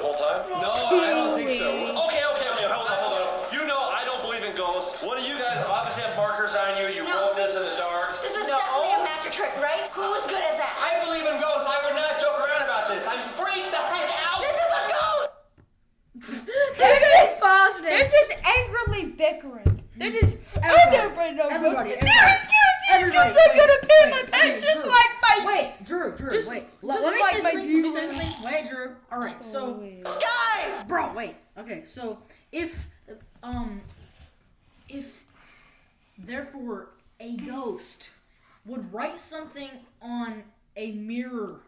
Speaker 6: whole time?
Speaker 9: No, I don't think so.
Speaker 6: Okay, okay, okay, hold on, hold on. You know I don't believe in ghosts. One of you guys obviously have markers on you. You wrote this in the dark.
Speaker 5: This is definitely a magic trick, right? Who as good as that?
Speaker 9: I believe in ghosts. I would not joke around about this. I'm freaked the heck out.
Speaker 5: This is a ghost!
Speaker 1: They're just, they're just angrily bickering. They're just,
Speaker 2: Everybody,
Speaker 1: not afraid of
Speaker 2: everybody, everybody.
Speaker 1: No, excuse,
Speaker 2: Everybody,
Speaker 1: I'm
Speaker 2: wait,
Speaker 1: gonna pee in my
Speaker 2: wait,
Speaker 1: pants just
Speaker 2: Drew.
Speaker 1: like my...
Speaker 2: Wait, Drew, Drew,
Speaker 1: Just-
Speaker 2: wait.
Speaker 1: just
Speaker 2: Let, me
Speaker 1: like my
Speaker 2: something. Let me say
Speaker 1: viewers.
Speaker 2: something. Wait, Drew. All right, so
Speaker 10: Guys!
Speaker 2: bro, wait. Okay, so if um if therefore a ghost would write something on a mirror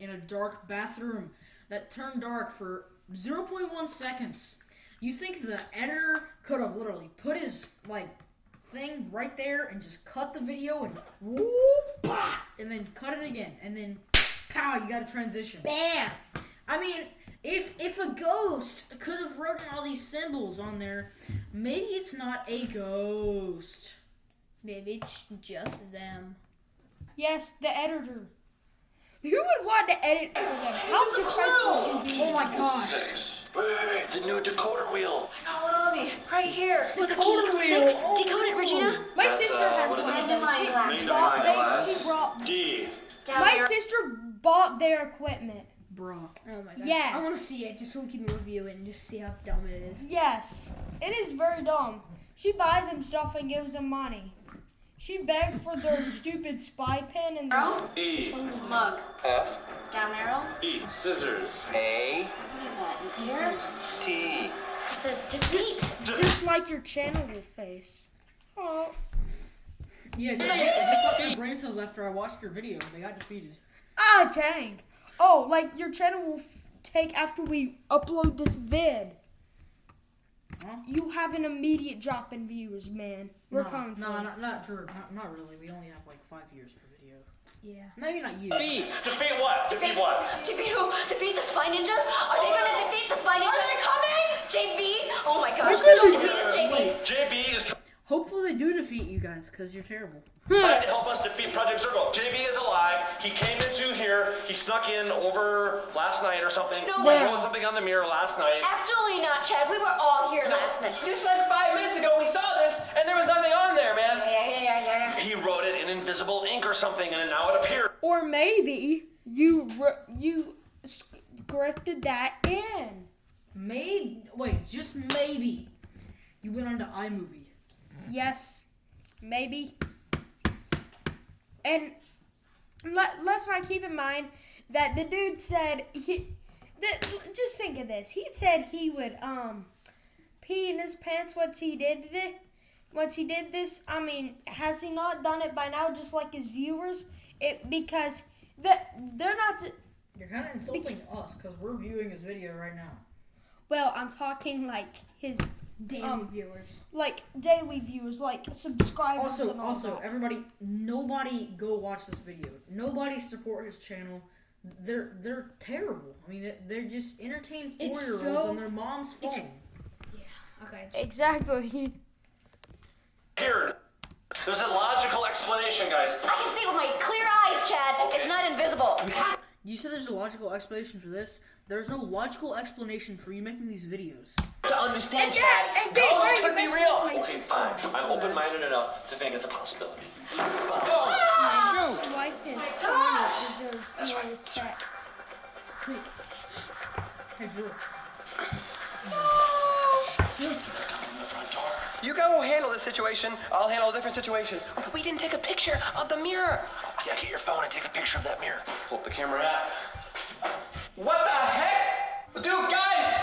Speaker 2: in a dark bathroom that turned dark for 0.1 seconds, you think the editor could have literally put his like thing right there and just cut the video and whoop, bah, and then cut it again and then pow, you got a transition.
Speaker 1: Bam.
Speaker 2: I mean, if if a ghost could have written all these symbols on there, maybe it's not a ghost.
Speaker 3: Maybe it's just them.
Speaker 1: Yes, the editor. Who would want to edit for them? How depressed would you be?
Speaker 2: Oh my gosh.
Speaker 6: Six. Wait, wait, wait. The new decoder wheel.
Speaker 10: I got one on me. Right here.
Speaker 5: With a key equals six. Decode it, Regina.
Speaker 1: My
Speaker 6: That's,
Speaker 1: sister
Speaker 6: uh,
Speaker 1: has
Speaker 6: what is
Speaker 1: one
Speaker 6: it?
Speaker 1: of those.
Speaker 5: Magnifying
Speaker 1: She
Speaker 5: glass.
Speaker 1: bought,
Speaker 6: Magnifying
Speaker 1: they,
Speaker 6: glass.
Speaker 1: she brought,
Speaker 6: D.
Speaker 5: Down
Speaker 1: my
Speaker 5: here.
Speaker 1: sister bought their equipment.
Speaker 2: Bro.
Speaker 3: Oh my god.
Speaker 1: Yes.
Speaker 3: I want to see it just so we can review it and just see how dumb it is.
Speaker 1: Yes, it is very dumb. She buys them stuff and gives them money. She begged for their stupid spy pen and
Speaker 5: Arrow.
Speaker 6: E.
Speaker 5: Mug.
Speaker 9: F.
Speaker 5: Down arrow.
Speaker 6: E. Scissors.
Speaker 9: A.
Speaker 5: What is that? In here?
Speaker 9: T.
Speaker 5: It says defeat.
Speaker 1: just like your channel will face. Oh,
Speaker 2: Yeah, just, just like your brain cells after I watched your video. They got defeated.
Speaker 1: ah, dang. Oh, like your channel will f- take after we upload this vid.
Speaker 2: Huh?
Speaker 1: You have an immediate drop in views, man.
Speaker 2: Yeah,
Speaker 1: We're
Speaker 2: no,
Speaker 1: coming
Speaker 2: No,
Speaker 1: for you.
Speaker 2: not, not Drew. Not, not really. We only have like five years per video.
Speaker 11: Yeah.
Speaker 2: Maybe not you.
Speaker 6: Defeat. Defeat what? Defeat what?
Speaker 5: Defeat who? Defeat the Spy Ninjas? Are they gonna oh. defeat the Spy Ninjas? Are they coming? JB? Oh my gosh, don't defeat us, JB.
Speaker 6: JB is
Speaker 2: Hopefully they do defeat you guys, because you're terrible.
Speaker 6: trying to help us defeat Project Zorgo. JB is alive. He came into here. He snuck in over last night or something.
Speaker 5: No
Speaker 6: He
Speaker 5: way.
Speaker 6: wrote something on the mirror last night.
Speaker 5: Absolutely not, Chad. We were all here last night.
Speaker 9: Just like five minutes ago, we saw this, and there was nothing on there, man.
Speaker 5: Yeah, yeah, yeah, yeah, yeah.
Speaker 6: He wrote it in invisible ink or something, and now it appeared.
Speaker 1: Or maybe you wr- you scripted that in.
Speaker 2: Maybe. Wait, just maybe. You went on onto iMovie.
Speaker 1: Yes, maybe. And let, let's not keep in mind that the dude said he. That, just think of this. He said he would um pee in his pants once he did it. Once he did this, I mean, has he not done it by now? Just like his viewers, it because that they're not.
Speaker 2: You're kind of insulting us, because we're viewing his video right now.
Speaker 1: Well, I'm talking like his
Speaker 11: Daily
Speaker 1: Um,
Speaker 11: viewers.
Speaker 1: like daily viewers, like subscribers.
Speaker 2: Also,
Speaker 1: and all
Speaker 2: also,
Speaker 1: that.
Speaker 2: everybody, nobody go watch this video. Nobody support his channel. They're they're terrible. I mean, they're, they're just entertained four
Speaker 1: It's
Speaker 2: year olds
Speaker 1: so-
Speaker 2: on their mom's phone.
Speaker 1: Yeah.
Speaker 11: Okay.
Speaker 1: exactly.
Speaker 6: Here. There's a logical explanation, guys.
Speaker 5: I can see with my clear eyes, Chad. It's not invisible.
Speaker 2: You said there's a logical explanation for this. There's no logical explanation for you making these videos.
Speaker 9: To understand,
Speaker 1: And
Speaker 9: Chad,
Speaker 1: and
Speaker 9: ghosts could be
Speaker 1: messing
Speaker 9: real.
Speaker 6: Okay, fine. I'm open-minded enough to think it's a possibility. But ah!
Speaker 1: White and Tony deserves more respect.
Speaker 2: Hey, Drew.
Speaker 9: You go handle this situation. I'll handle a different situation. We didn't take a picture of the mirror.
Speaker 6: yeah, get your phone and take a picture of that mirror. Pull up the camera app.
Speaker 9: What the heck? Dude, guys!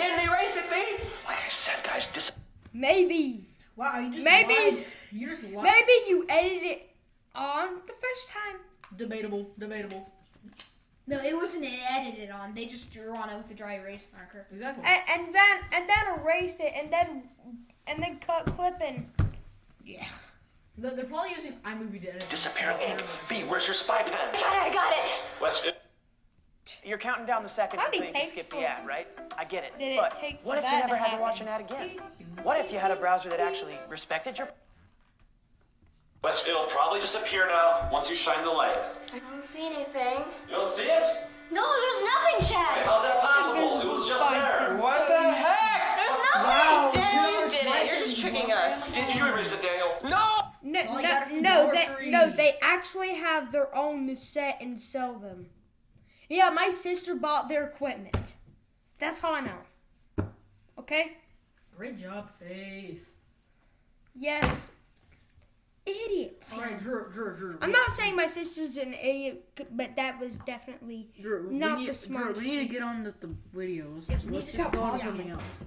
Speaker 9: Didn't erase it, babe.
Speaker 6: Like I said, guys, dis-
Speaker 1: Maybe,
Speaker 2: Wow, you just
Speaker 1: Maybe-
Speaker 2: lied. You just lied.
Speaker 1: maybe you edited it on the first time.
Speaker 2: Debatable, debatable.
Speaker 11: No, it wasn't edited on. They just drew on it with a dry erase marker.
Speaker 2: Exactly.
Speaker 1: and, and then and then erased it and then and then cut clipping.
Speaker 11: Yeah.
Speaker 2: They're, they're probably using iMovie to edit.
Speaker 6: disappearing ink. V, where's your spy pen?
Speaker 5: I Got it, I got it.
Speaker 6: What's it?
Speaker 12: You're counting down the seconds
Speaker 1: How'd
Speaker 12: until you can skip the ad, right? I get it.
Speaker 1: Did it
Speaker 12: but
Speaker 1: take
Speaker 12: what if you never
Speaker 1: to
Speaker 12: had to watch an ad again? What if you had a browser that actually respected your
Speaker 6: What's, it'll probably just appear now once you shine the light.
Speaker 5: I don't see anything.
Speaker 6: You don't see it?
Speaker 5: No, there's nothing, Chad.
Speaker 6: How's that possible? It was just there.
Speaker 9: What the heck?
Speaker 5: There's nothing.
Speaker 2: Wow,
Speaker 9: Daniel, you did it. You're just tricking us.
Speaker 6: Did you erase it, Daniel?
Speaker 9: No!
Speaker 1: No,
Speaker 2: Well,
Speaker 1: no,
Speaker 2: got it from
Speaker 1: no, they, no, they actually have their own set and sell them. Yeah, my sister bought their equipment. That's how I know. Okay?
Speaker 2: Great job, Faith.
Speaker 1: Yes. Idiots.
Speaker 2: All right, Drew, Drew, Drew.
Speaker 1: I'm not saying my sister's an idiot, but that was definitely
Speaker 2: Drew,
Speaker 1: not
Speaker 2: need,
Speaker 1: the
Speaker 2: Drew,
Speaker 1: smartest.
Speaker 2: we need to get on the, the video. Let's,
Speaker 1: Yeah,
Speaker 2: let's, let's just go on to something else.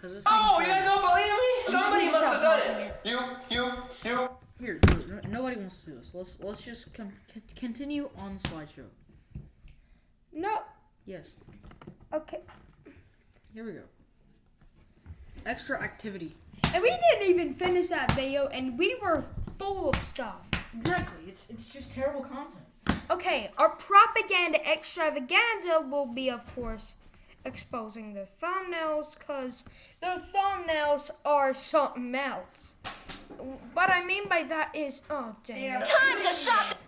Speaker 2: This
Speaker 9: Oh, you guys don't believe me? Somebody must have done it.
Speaker 6: You, you, you.
Speaker 2: Here, Drew, nobody wants to do this. Let's let's just con- con- continue on the slideshow.
Speaker 1: No.
Speaker 2: Yes,
Speaker 1: Okay.
Speaker 2: here we go. Extra activity.
Speaker 1: And we didn't even finish that video, and we were full of stuff.
Speaker 2: Exactly. It's it's just terrible content.
Speaker 1: Okay, our propaganda extravaganza will be, of course, exposing their thumbnails, because their thumbnails are something else. What I mean by that is, oh, dang it.
Speaker 5: Time to shop.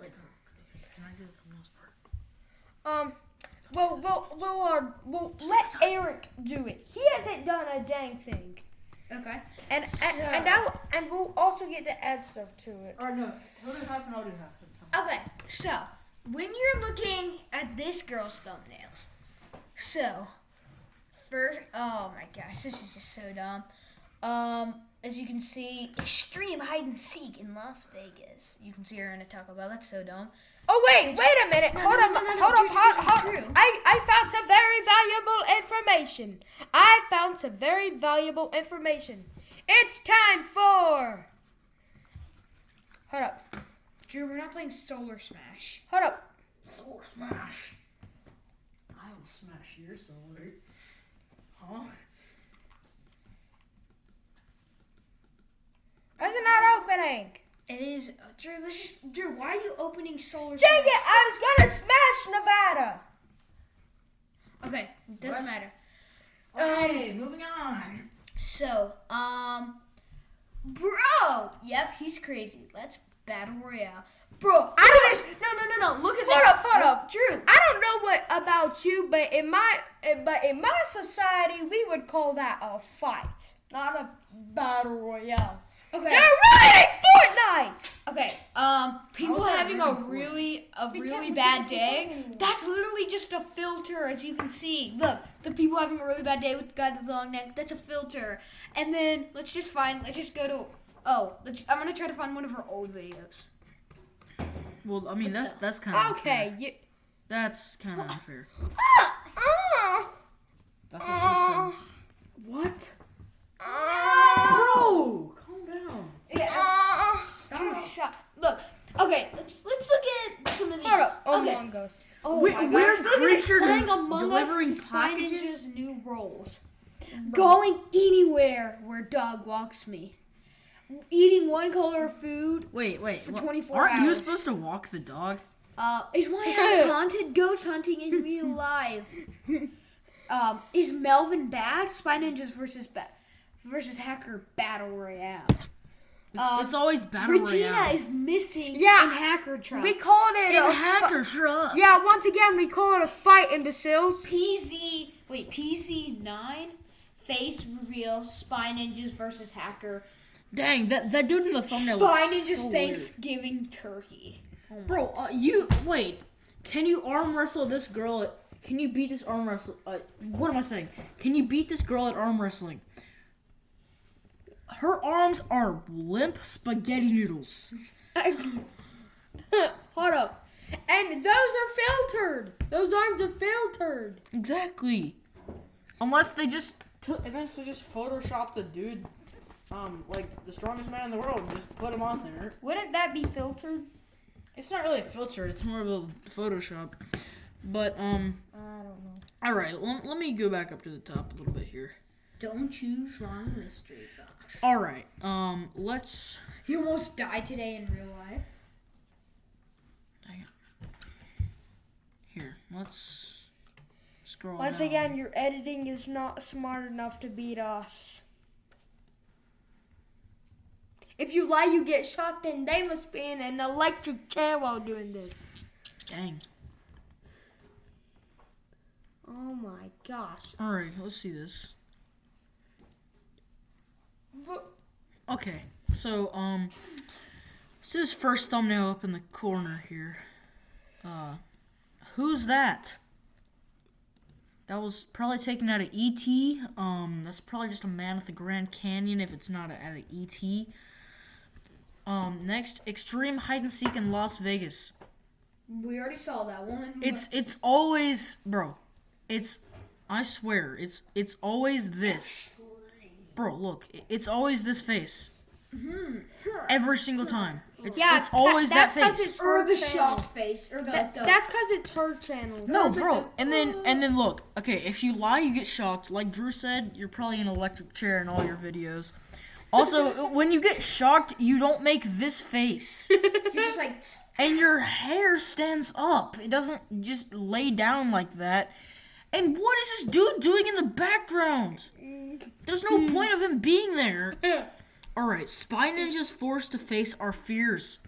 Speaker 2: Wait, Drew, can I do the thumbnails part?
Speaker 1: Um, well, we'll, we'll, uh, we'll let Eric do it. He hasn't done a dang thing.
Speaker 11: Okay.
Speaker 1: And, and, and, I'll, and we'll also get to add stuff to it.
Speaker 2: Or no, he'll do half and I'll do half.
Speaker 11: Okay, so when you're looking at this girl's thumbnails, so first, oh my gosh, this is just so dumb. Um, as you can see, extreme hide and seek in Las Vegas. You can see her in a Taco Bell. That's so dumb.
Speaker 1: Oh wait, wait a minute. hold
Speaker 11: no,
Speaker 1: on,
Speaker 11: no, no, no,
Speaker 1: hold
Speaker 11: Drew,
Speaker 1: on, hold,
Speaker 11: Drew,
Speaker 1: hold.
Speaker 11: Drew.
Speaker 1: I I found some very valuable information. I found some very valuable information. It's time for. Hold up,
Speaker 11: Drew, we're not playing Solar Smash.
Speaker 1: hold up.
Speaker 2: Solar Smash. I will smash your solar. Huh?
Speaker 1: Why is it not opening?
Speaker 3: It is. Uh, Drew, let's just. Drew, why are you opening solar?
Speaker 1: Dang it! I was gonna smash Nevada.
Speaker 3: Okay, doesn't matter.
Speaker 2: Okay, moving on.
Speaker 3: So, um, bro. Yep, he's crazy. Let's battle royale, bro. I don't. No, no, no, no. Look at
Speaker 1: Hold
Speaker 3: this.
Speaker 1: up, hold up.
Speaker 3: Drew.
Speaker 1: I don't know what about you, but in my eh, but in my society, we would call that a fight, not a battle royale.
Speaker 3: Okay.
Speaker 1: You're ruining Fortnite.
Speaker 3: Okay. Um, people
Speaker 2: How's
Speaker 3: having a
Speaker 2: ruined for you?
Speaker 3: really a
Speaker 1: We
Speaker 3: really bad
Speaker 1: we can't do
Speaker 3: day. That's literally just a filter, as you can see. Look, the people having a really bad day with the guy with the long neck. That's a filter. And then let's just find. Let's just go to. Oh, let's. I'm gonna try to find one of her old videos.
Speaker 2: Well, I mean that's that's kind of
Speaker 1: Okay, you.
Speaker 2: That's kind of unfair.
Speaker 1: Uh,
Speaker 2: That's what she
Speaker 1: what?
Speaker 2: Bro,
Speaker 3: Okay. Let's let's look at some of these.
Speaker 1: Hold up,
Speaker 3: Okay.
Speaker 1: Among Us.
Speaker 3: Oh
Speaker 2: We-
Speaker 3: my
Speaker 2: we're
Speaker 3: gosh, look at
Speaker 2: creature
Speaker 3: playing Among
Speaker 2: delivering
Speaker 3: Us,
Speaker 2: packages?
Speaker 3: New roles. Going anywhere where dog walks me. Eating one color of food.
Speaker 2: Wait, wait.
Speaker 3: For
Speaker 2: what-
Speaker 3: 24
Speaker 2: Aren't you supposed to walk the dog?
Speaker 3: Uh, is my house haunted? Ghost hunting in real life. Um, is Melvin bad? Spy Ninjas versus ba- versus Hacker Battle Royale.
Speaker 2: It's,
Speaker 3: Um,
Speaker 2: it's always battle
Speaker 3: Regina
Speaker 2: royale.
Speaker 3: is missing
Speaker 1: Yeah,
Speaker 3: in Hacker Truck.
Speaker 1: We called it
Speaker 2: in
Speaker 1: a
Speaker 2: hacker truck.
Speaker 1: Yeah, once again, we call it a fight, imbeciles.
Speaker 3: PZ wait PZ nine face reveal Spy Ninjas versus Hacker.
Speaker 2: Dang, that that dude in the thumbnail.
Speaker 3: Spy
Speaker 2: looks
Speaker 3: Ninjas
Speaker 2: so
Speaker 3: Thanksgiving turkey.
Speaker 2: weird. Bro, uh, you wait. Can you arm wrestle this girl? At, can you beat this arm wrestle? Uh, what am I saying? Can you beat this girl at arm wrestling? Her arms are limp spaghetti noodles.
Speaker 1: Hold up. And those are filtered. Those arms are filtered.
Speaker 2: Exactly. Unless they just took, unless they just photoshopped the dude, um, like the strongest man in the world, and just put him on there.
Speaker 1: Wouldn't that be filtered?
Speaker 2: It's not really a filter. It's more of a Photoshop. But um,
Speaker 1: I don't know.
Speaker 2: all right. Let, let me go back up to the top a little bit here.
Speaker 3: Don't choose wrong mystery box.
Speaker 2: All right. Um, let's.
Speaker 3: You almost died today in real life.
Speaker 2: Here, let's scroll.
Speaker 1: Once
Speaker 2: down.
Speaker 1: again, your editing is not smart enough to beat us. If you lie, you get shot, then they must be in an electric chair while doing this.
Speaker 2: Dang.
Speaker 1: Oh my gosh.
Speaker 2: All right. Let's see this. Okay. So um, let's do this first thumbnail up in the corner here. Uh, who's that? That was probably taken out of ET. Um, that's probably just a man at the Grand Canyon if it's not out of ET. Um, next, extreme hide and seek in Las Vegas.
Speaker 3: We already saw that one.
Speaker 2: It's it's always, bro. It's I swear, it's it's always this. Bro, look, it's always this face. Mm-hmm. Every single time. It's,
Speaker 1: Yeah,
Speaker 2: it's always
Speaker 1: that-
Speaker 2: that,
Speaker 1: that's 'cause
Speaker 2: face.
Speaker 1: it's
Speaker 3: or the
Speaker 1: her channel.
Speaker 3: shocked face, or the,
Speaker 1: That-
Speaker 3: the
Speaker 1: that's because it's her channel.
Speaker 2: No, bro. And then and then look. Okay, if you lie, you get shocked. Like Drew said, you're probably in an electric chair in all your videos. Also, when you get shocked, you don't make this face.
Speaker 3: you're just like
Speaker 2: and your hair stands up. It doesn't just lay down like that. And what is this dude doing in the background? There's no point of him being there. All right, Spy Ninja's forced to face our fears.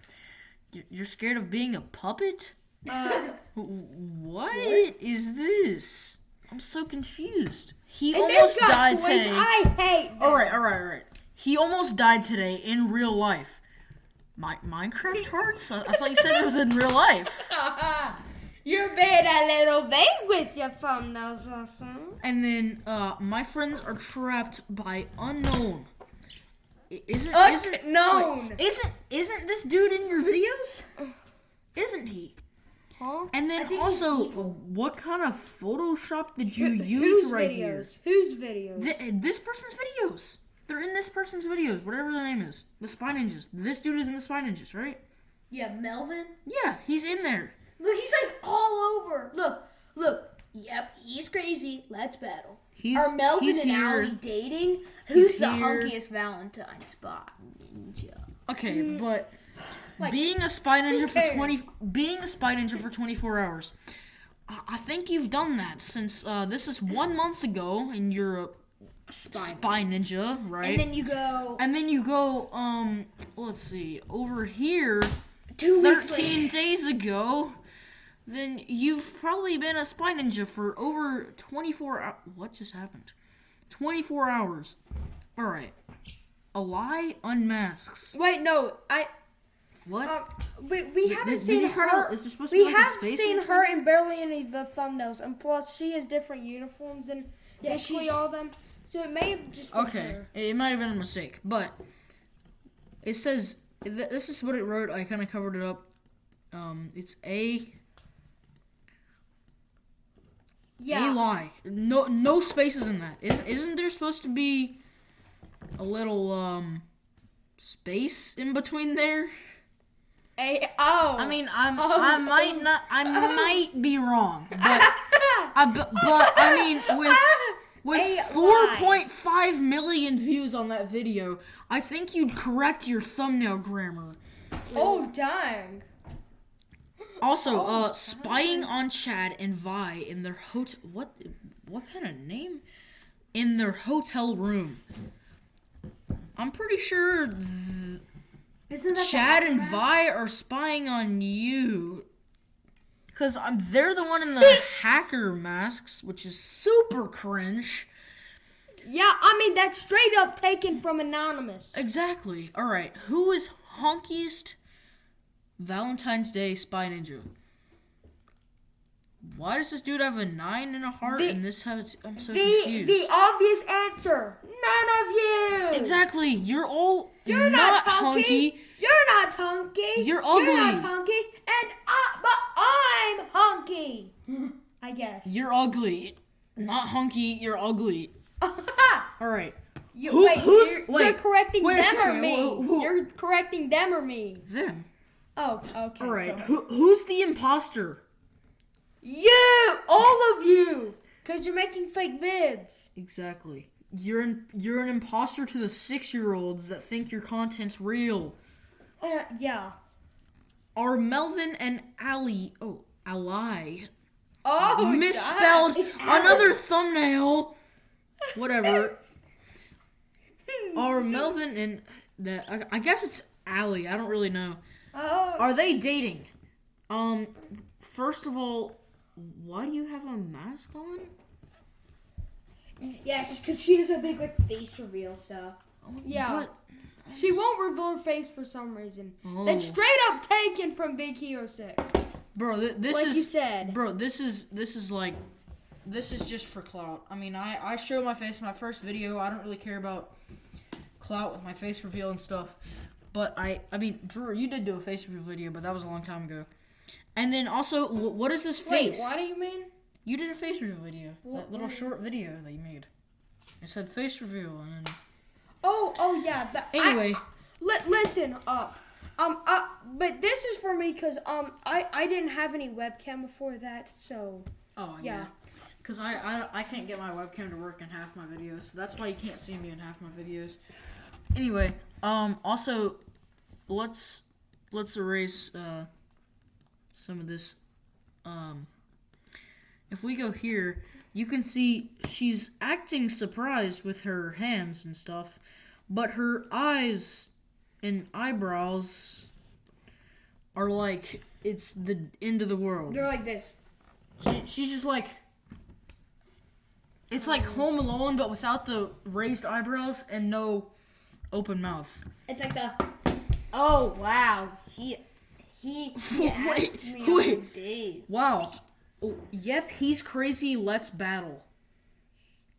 Speaker 2: You're scared of being a puppet? Uh. W- what is this? I'm so confused. He
Speaker 1: And
Speaker 2: almost died
Speaker 1: toys
Speaker 2: today.
Speaker 1: I hate.
Speaker 2: All right, all right, all right. He almost died today in real life. My Minecraft hearts? I, I thought you said it was in real life.
Speaker 1: You're being a little vague with your thumbnails, awesome.
Speaker 2: And then uh, my friends are trapped by unknown. Isn't isn't
Speaker 1: Unknown.
Speaker 2: wait, isn't isn't this dude in your videos? Isn't he?
Speaker 1: Huh?
Speaker 2: And then also, what kind of Photoshop did you
Speaker 1: Who-
Speaker 2: use right
Speaker 1: videos? Whose videos?
Speaker 2: here? Th- this person's videos. They're in this person's videos, whatever their name is. The Spy Ninjas. This dude is in the Spy Ninjas, right?
Speaker 3: yeah, Melvin.
Speaker 2: Yeah, he's in there.
Speaker 3: Look, he's like all over. Look, look. Yep, he's crazy. Let's battle.
Speaker 2: He's
Speaker 3: Are Melvin
Speaker 2: he's
Speaker 3: and
Speaker 2: here.
Speaker 3: Allie dating?
Speaker 2: He's
Speaker 3: Who's the
Speaker 2: here.
Speaker 3: hunkiest Valentine spot ninja?
Speaker 2: Okay, but
Speaker 3: Like,
Speaker 2: being a spy ninja for twenty, being a spy ninja for twenty four hours, I, I think you've done that since uh, this is one month ago, and you're a spy, ninja, right?
Speaker 3: And then you go.
Speaker 2: And then you go, um, let's see, over here,
Speaker 3: Two weeks
Speaker 2: 13 days ago, then you've probably been a spy ninja for over 24 hours. What just happened? 24 hours. Alright. A lie unmasks.
Speaker 1: Wait, no, I.
Speaker 2: What?
Speaker 1: Um, we we haven't
Speaker 2: did
Speaker 1: seen
Speaker 2: you try to-
Speaker 1: her.
Speaker 2: is there supposed to
Speaker 1: we
Speaker 2: be like a
Speaker 1: have
Speaker 2: space
Speaker 1: seen her in barely any of the thumbnails, and plus she has different uniforms and
Speaker 3: Yeah,
Speaker 1: basically
Speaker 3: she's-
Speaker 1: all of them. So it may have just been
Speaker 2: Okay,
Speaker 1: her.
Speaker 2: it might have been a mistake, but it says th- this is what it wrote. I kind of covered it up. Um, it's a
Speaker 1: Yeah.
Speaker 2: a lie. No, no spaces in that. Is isn't there supposed to be a little um space in between there?
Speaker 1: A oh.
Speaker 2: I mean, I'm
Speaker 1: Oh.
Speaker 2: I might not I might be wrong, but I but, but I mean with with
Speaker 1: A
Speaker 2: four
Speaker 1: lie.
Speaker 2: point five million views on that video, I think you'd correct your thumbnail grammar.
Speaker 1: oh dang.
Speaker 2: Also, uh, spying on Chad and Vy in their hotel. What? What kind of name? In their hotel room. I'm pretty sure th-
Speaker 3: Isn't that
Speaker 2: Chad and? Vy are spying on you. Cause um, they're the one in the hacker masks, which is super cringe.
Speaker 1: Yeah, I mean that's straight up taken from anonymous.
Speaker 2: Exactly. All right. Who is honkiest Valentine's Day spy ninja? Why does this dude have a nine and a heart
Speaker 1: The-
Speaker 2: and this has? I'm so
Speaker 1: The
Speaker 2: confused.
Speaker 1: the obvious answer. None of you.
Speaker 2: exactly. You're all
Speaker 1: You're not,
Speaker 2: not
Speaker 1: hunky.
Speaker 2: hunky.
Speaker 1: You're not hunky.
Speaker 2: You're
Speaker 1: You're not
Speaker 2: ugly.
Speaker 1: hunky, and I, but I'm hunky. I guess.
Speaker 2: You're ugly. Not hunky. You're ugly. All right.
Speaker 1: You,
Speaker 2: Who-
Speaker 1: wait,
Speaker 2: who's-
Speaker 1: you're,
Speaker 2: wait,
Speaker 1: you're correcting
Speaker 2: wait
Speaker 1: them or me?
Speaker 2: who- who-
Speaker 1: You're correcting them or me?
Speaker 2: Them.
Speaker 1: Oh, okay.
Speaker 2: All right. Who who's the imposter?
Speaker 1: You, all of you, because you're making fake vids.
Speaker 2: Exactly. You're an you're an imposter to the six year olds that think your content's real.
Speaker 1: Uh, yeah.
Speaker 2: Are Melvin and Allie oh Ally
Speaker 1: Oh,
Speaker 2: misspelled
Speaker 1: God. It's Allie.
Speaker 2: another thumbnail? Whatever. Are Melvin and that I, I guess it's Allie. I don't really know.
Speaker 1: Oh.
Speaker 2: Are they dating? Um, first of all, why do you have a mask on?
Speaker 3: Yes, because she has a big like face reveal stuff.
Speaker 1: Yeah.
Speaker 2: But-
Speaker 1: She won't reveal her face for some reason.
Speaker 2: Oh.
Speaker 1: That's straight up taken from Big Hero 6.
Speaker 2: Bro, th- this
Speaker 1: Like
Speaker 2: is
Speaker 1: you said.
Speaker 2: Bro, this is this is like this is just for clout. I mean, I I show my face in my first video. I don't really care about clout with my face reveal and stuff. But I I mean, Drew, you did do a face reveal video, but that was a long time ago. And then also, wh- what is this face?
Speaker 1: Wait, what do you mean?
Speaker 2: You did a face reveal video.
Speaker 1: What-
Speaker 2: that little
Speaker 1: what?
Speaker 2: short video that you made. It said face reveal and then
Speaker 1: Oh, oh yeah. But I-
Speaker 2: Anyway.
Speaker 1: li- listen up. Um, uh, but this is for me because um, I I didn't have any webcam before that, so
Speaker 2: Oh
Speaker 1: yeah.
Speaker 2: yeah. Cause I, I I can't get my webcam to work in half my videos, so that's why you can't see me in half my videos. Anyway, um, also, let's let's erase uh some of this. Um, if we go here, you can see she's acting surprised with her hands and stuff, but her eyes and eyebrows are like it's the end of the world.
Speaker 3: They're like this.
Speaker 2: She, she's just like. It's like Home Alone, but without the raised eyebrows and no open mouth.
Speaker 3: It's like the. Oh wow, he he he asked
Speaker 2: Wait, wait. Wow. Oh, yep, he's crazy. Let's battle.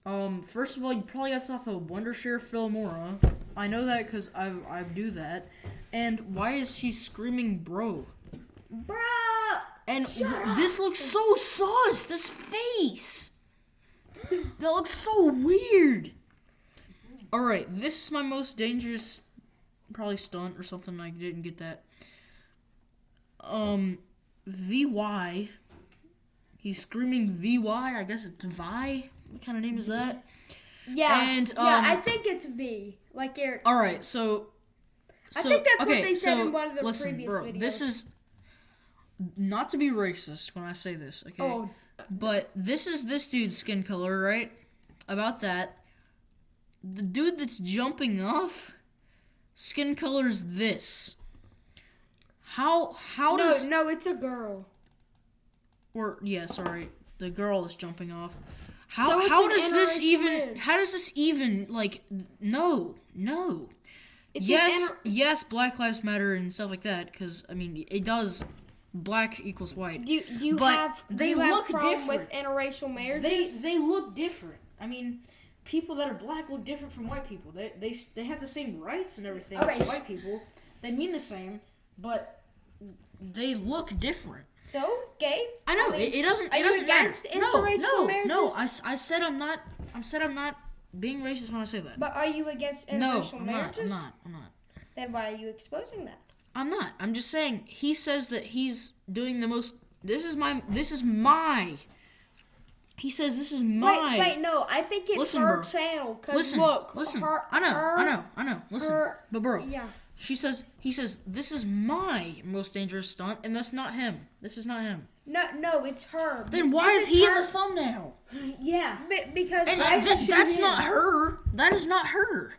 Speaker 2: Um, first of all, you probably got off of Wondershare Filmora. I know that because I I do that. And why is she screaming, bro?
Speaker 3: Bro.
Speaker 2: And this looks so sus. This face. That looks so weird. All right, this is my most dangerous, probably stunt or something. I didn't get that. Um, Vy. He's screaming VY. I guess it's Vi. What kind of name is that?
Speaker 1: Yeah.
Speaker 2: And,
Speaker 1: yeah,
Speaker 2: um,
Speaker 1: I think it's V. Like Eric.
Speaker 2: All right, so.
Speaker 1: I think that's what they said
Speaker 2: so
Speaker 1: in one of the
Speaker 2: listen,
Speaker 1: previous
Speaker 2: bro, This is not to be racist when I say this, okay?
Speaker 1: Oh.
Speaker 2: But this is this dude's skin color, right? About that. The dude that's jumping off, skin color is this. How how
Speaker 1: no,
Speaker 2: does
Speaker 1: no, it's a girl.
Speaker 2: or yeah, sorry, the girl is jumping off. How
Speaker 1: So
Speaker 2: how does this even how does this even like no no
Speaker 1: It's
Speaker 2: yes yes Black Lives Matter and stuff like that because I mean it does black equals white.
Speaker 1: Do you, do you
Speaker 2: But
Speaker 1: have do
Speaker 2: they
Speaker 1: you have
Speaker 2: look
Speaker 1: problem with interracial marriages?
Speaker 2: They they look different. I mean, people that are black look different from white people. They they they have the same rights and everything
Speaker 1: Okay.
Speaker 2: as white people. They mean the same, but they look different.
Speaker 1: so gay.
Speaker 2: I know
Speaker 1: mean,
Speaker 2: it, it doesn't.
Speaker 1: Are
Speaker 2: It doesn't
Speaker 1: against
Speaker 2: matter. No,
Speaker 1: interracial
Speaker 2: no,
Speaker 1: marriages?
Speaker 2: no. I, I said I'm not. I said I'm not being racist when I say that.
Speaker 1: But are you against
Speaker 2: no,
Speaker 1: interracial
Speaker 2: I'm not.
Speaker 1: marriages?
Speaker 2: I'm not. I'm not.
Speaker 1: Then why are you exposing that?
Speaker 2: I'm not. I'm just saying he says that he's doing the most. This is my. This is my. He says this is my.
Speaker 1: Wait, wait, no. I think it's
Speaker 2: Listen,
Speaker 1: her
Speaker 2: bro.
Speaker 1: channel. Cause
Speaker 2: Listen,
Speaker 1: look,
Speaker 2: listen.
Speaker 1: her,
Speaker 2: I know,
Speaker 1: her,
Speaker 2: I know, I know. Listen,
Speaker 1: her-
Speaker 2: but bro,
Speaker 1: yeah.
Speaker 2: she says he says this is my most dangerous stunt, and that's not him. This is not him.
Speaker 1: No, no, it's her.
Speaker 2: Then why
Speaker 1: This
Speaker 2: is he in the thumbnail?
Speaker 1: Yeah, Be- because
Speaker 2: And
Speaker 1: I
Speaker 2: th- that's
Speaker 1: him.
Speaker 2: not her. That is not her.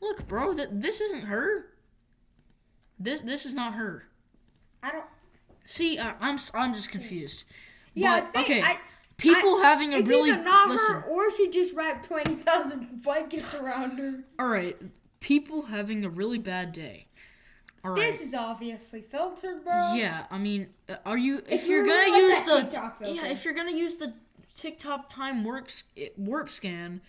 Speaker 2: Look, bro, that this isn't her. This this is not her.
Speaker 1: I don't.
Speaker 2: See, I, I'm s- I'm just confused.
Speaker 1: Yeah, I think
Speaker 2: okay.
Speaker 1: I,
Speaker 2: People
Speaker 1: I-
Speaker 2: having a
Speaker 1: it's
Speaker 2: really
Speaker 1: either not
Speaker 2: listen.
Speaker 1: her or she just wrapped twenty thousand blankets around her.
Speaker 2: All right, people having a really bad day. All right.
Speaker 1: This is obviously filtered, bro.
Speaker 2: Yeah, I mean, uh, are you if,
Speaker 1: If
Speaker 2: you're
Speaker 1: you
Speaker 2: gonna
Speaker 1: really
Speaker 2: use the
Speaker 1: TikTok
Speaker 2: yeah if you're gonna use the TikTok time works warp scan,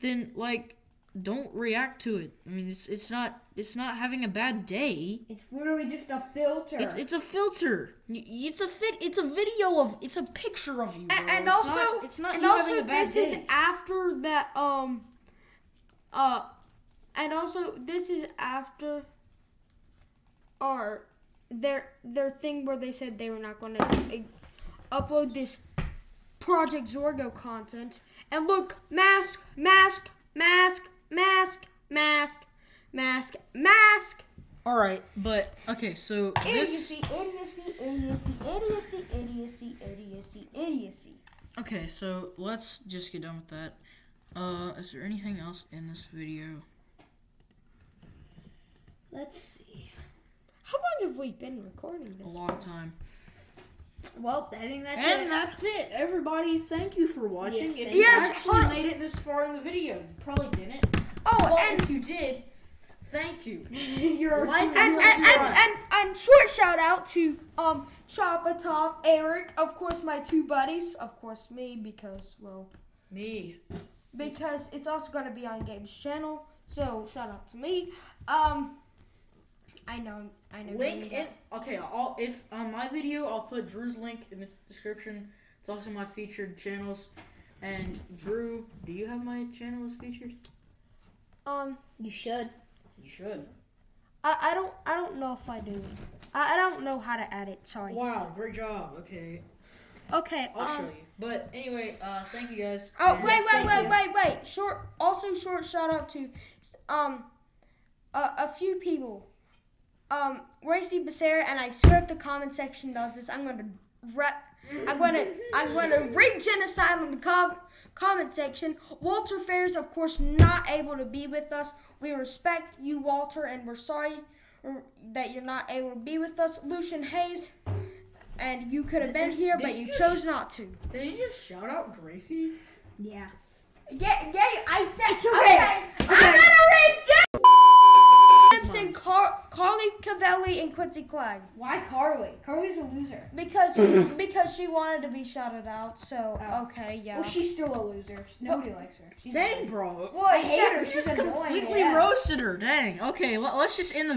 Speaker 2: then like don't react to it. I mean, it's it's not it's not having a bad day.
Speaker 3: It's literally just a filter.
Speaker 2: It's it's a filter. It's a fit. It's a video of. It's a picture of you. Bro.
Speaker 1: And, and
Speaker 2: It's
Speaker 1: also,
Speaker 2: not, it's not
Speaker 1: and
Speaker 2: you
Speaker 1: also,
Speaker 2: a bad
Speaker 1: this
Speaker 2: day.
Speaker 1: is after that. Um. Uh, and also, this is after. Our, their their thing where they said they were not going to uh, upload this Project Zorgo content. And look, mask, mask, mask, mask, mask, mask, mask.
Speaker 2: All right, but okay, so this.
Speaker 1: Idiocy, idiocy, idiocy, idiocy, idiocy, idiocy, idiocy.
Speaker 2: Okay, so let's just get done with that. Uh, is there anything else in this video?
Speaker 1: Let's see. How long have we been recording this?
Speaker 2: A long time.
Speaker 3: well, I think that's
Speaker 2: and
Speaker 3: it.
Speaker 2: that's it, everybody. Thank you for watching.
Speaker 3: Yes,
Speaker 2: if you
Speaker 1: you.
Speaker 2: actually made it this far in the video, you probably didn't.
Speaker 1: Oh,
Speaker 2: Well,
Speaker 1: and
Speaker 2: if you did, thank you.
Speaker 3: You're
Speaker 2: Like
Speaker 1: and, and, and, and, and, and short shout out to um Choppa Top, Eric, of course my two buddies, of course me because well
Speaker 2: Me.
Speaker 1: because it's also gonna be on Gabe's channel. So shout out to me. Um, I know, I know.
Speaker 2: Link in. Okay, I'll if on my video I'll put Drew's link in the description. It's also my featured channels. And Drew, do you have my channel as featured?
Speaker 1: Um,
Speaker 3: You should.
Speaker 2: You should.
Speaker 1: I, I don't I don't know if I do. I, I don't know how to add it. Sorry.
Speaker 2: Wow, great job. Okay,
Speaker 1: Okay.
Speaker 2: I'll
Speaker 1: um,
Speaker 2: show you. But anyway, uh, thank you guys.
Speaker 1: Oh
Speaker 2: and-
Speaker 1: wait, wait, wait,
Speaker 3: you.
Speaker 1: wait, wait! Short. Also, short shout out to, um, a, a few people. Um, Racy Becerra, and I swear if the comment section does this, I'm gonna rep. I'm gonna I'm gonna rig genocide on the com- comment section. Walter Fair is of course not able to be with us. We respect you, Walter, and we're sorry that you're not able to be with us. Lucian Hayes, and you could have been here,
Speaker 2: did
Speaker 1: but
Speaker 2: you
Speaker 1: you
Speaker 2: just-
Speaker 1: chose not to.
Speaker 2: Did you just shout out Gracie?
Speaker 3: Yeah.
Speaker 1: Yeah, yeah, I said
Speaker 3: It's okay.
Speaker 1: I'm gonna read Simpson, Car- Carly Cavelli, and Quincy Clegg
Speaker 3: Why Carly? Carly's a loser.
Speaker 1: because because she wanted to be shouted out. So
Speaker 3: Oh.
Speaker 1: okay, yeah.
Speaker 3: Well, she's still a loser. Nobody likes her. She's
Speaker 2: Dang, bro.
Speaker 1: Well,
Speaker 3: I hate her.
Speaker 2: You
Speaker 3: She's
Speaker 2: just
Speaker 3: annoying.
Speaker 2: completely
Speaker 3: yeah.
Speaker 2: roasted her. Dang. Okay, let, us just end the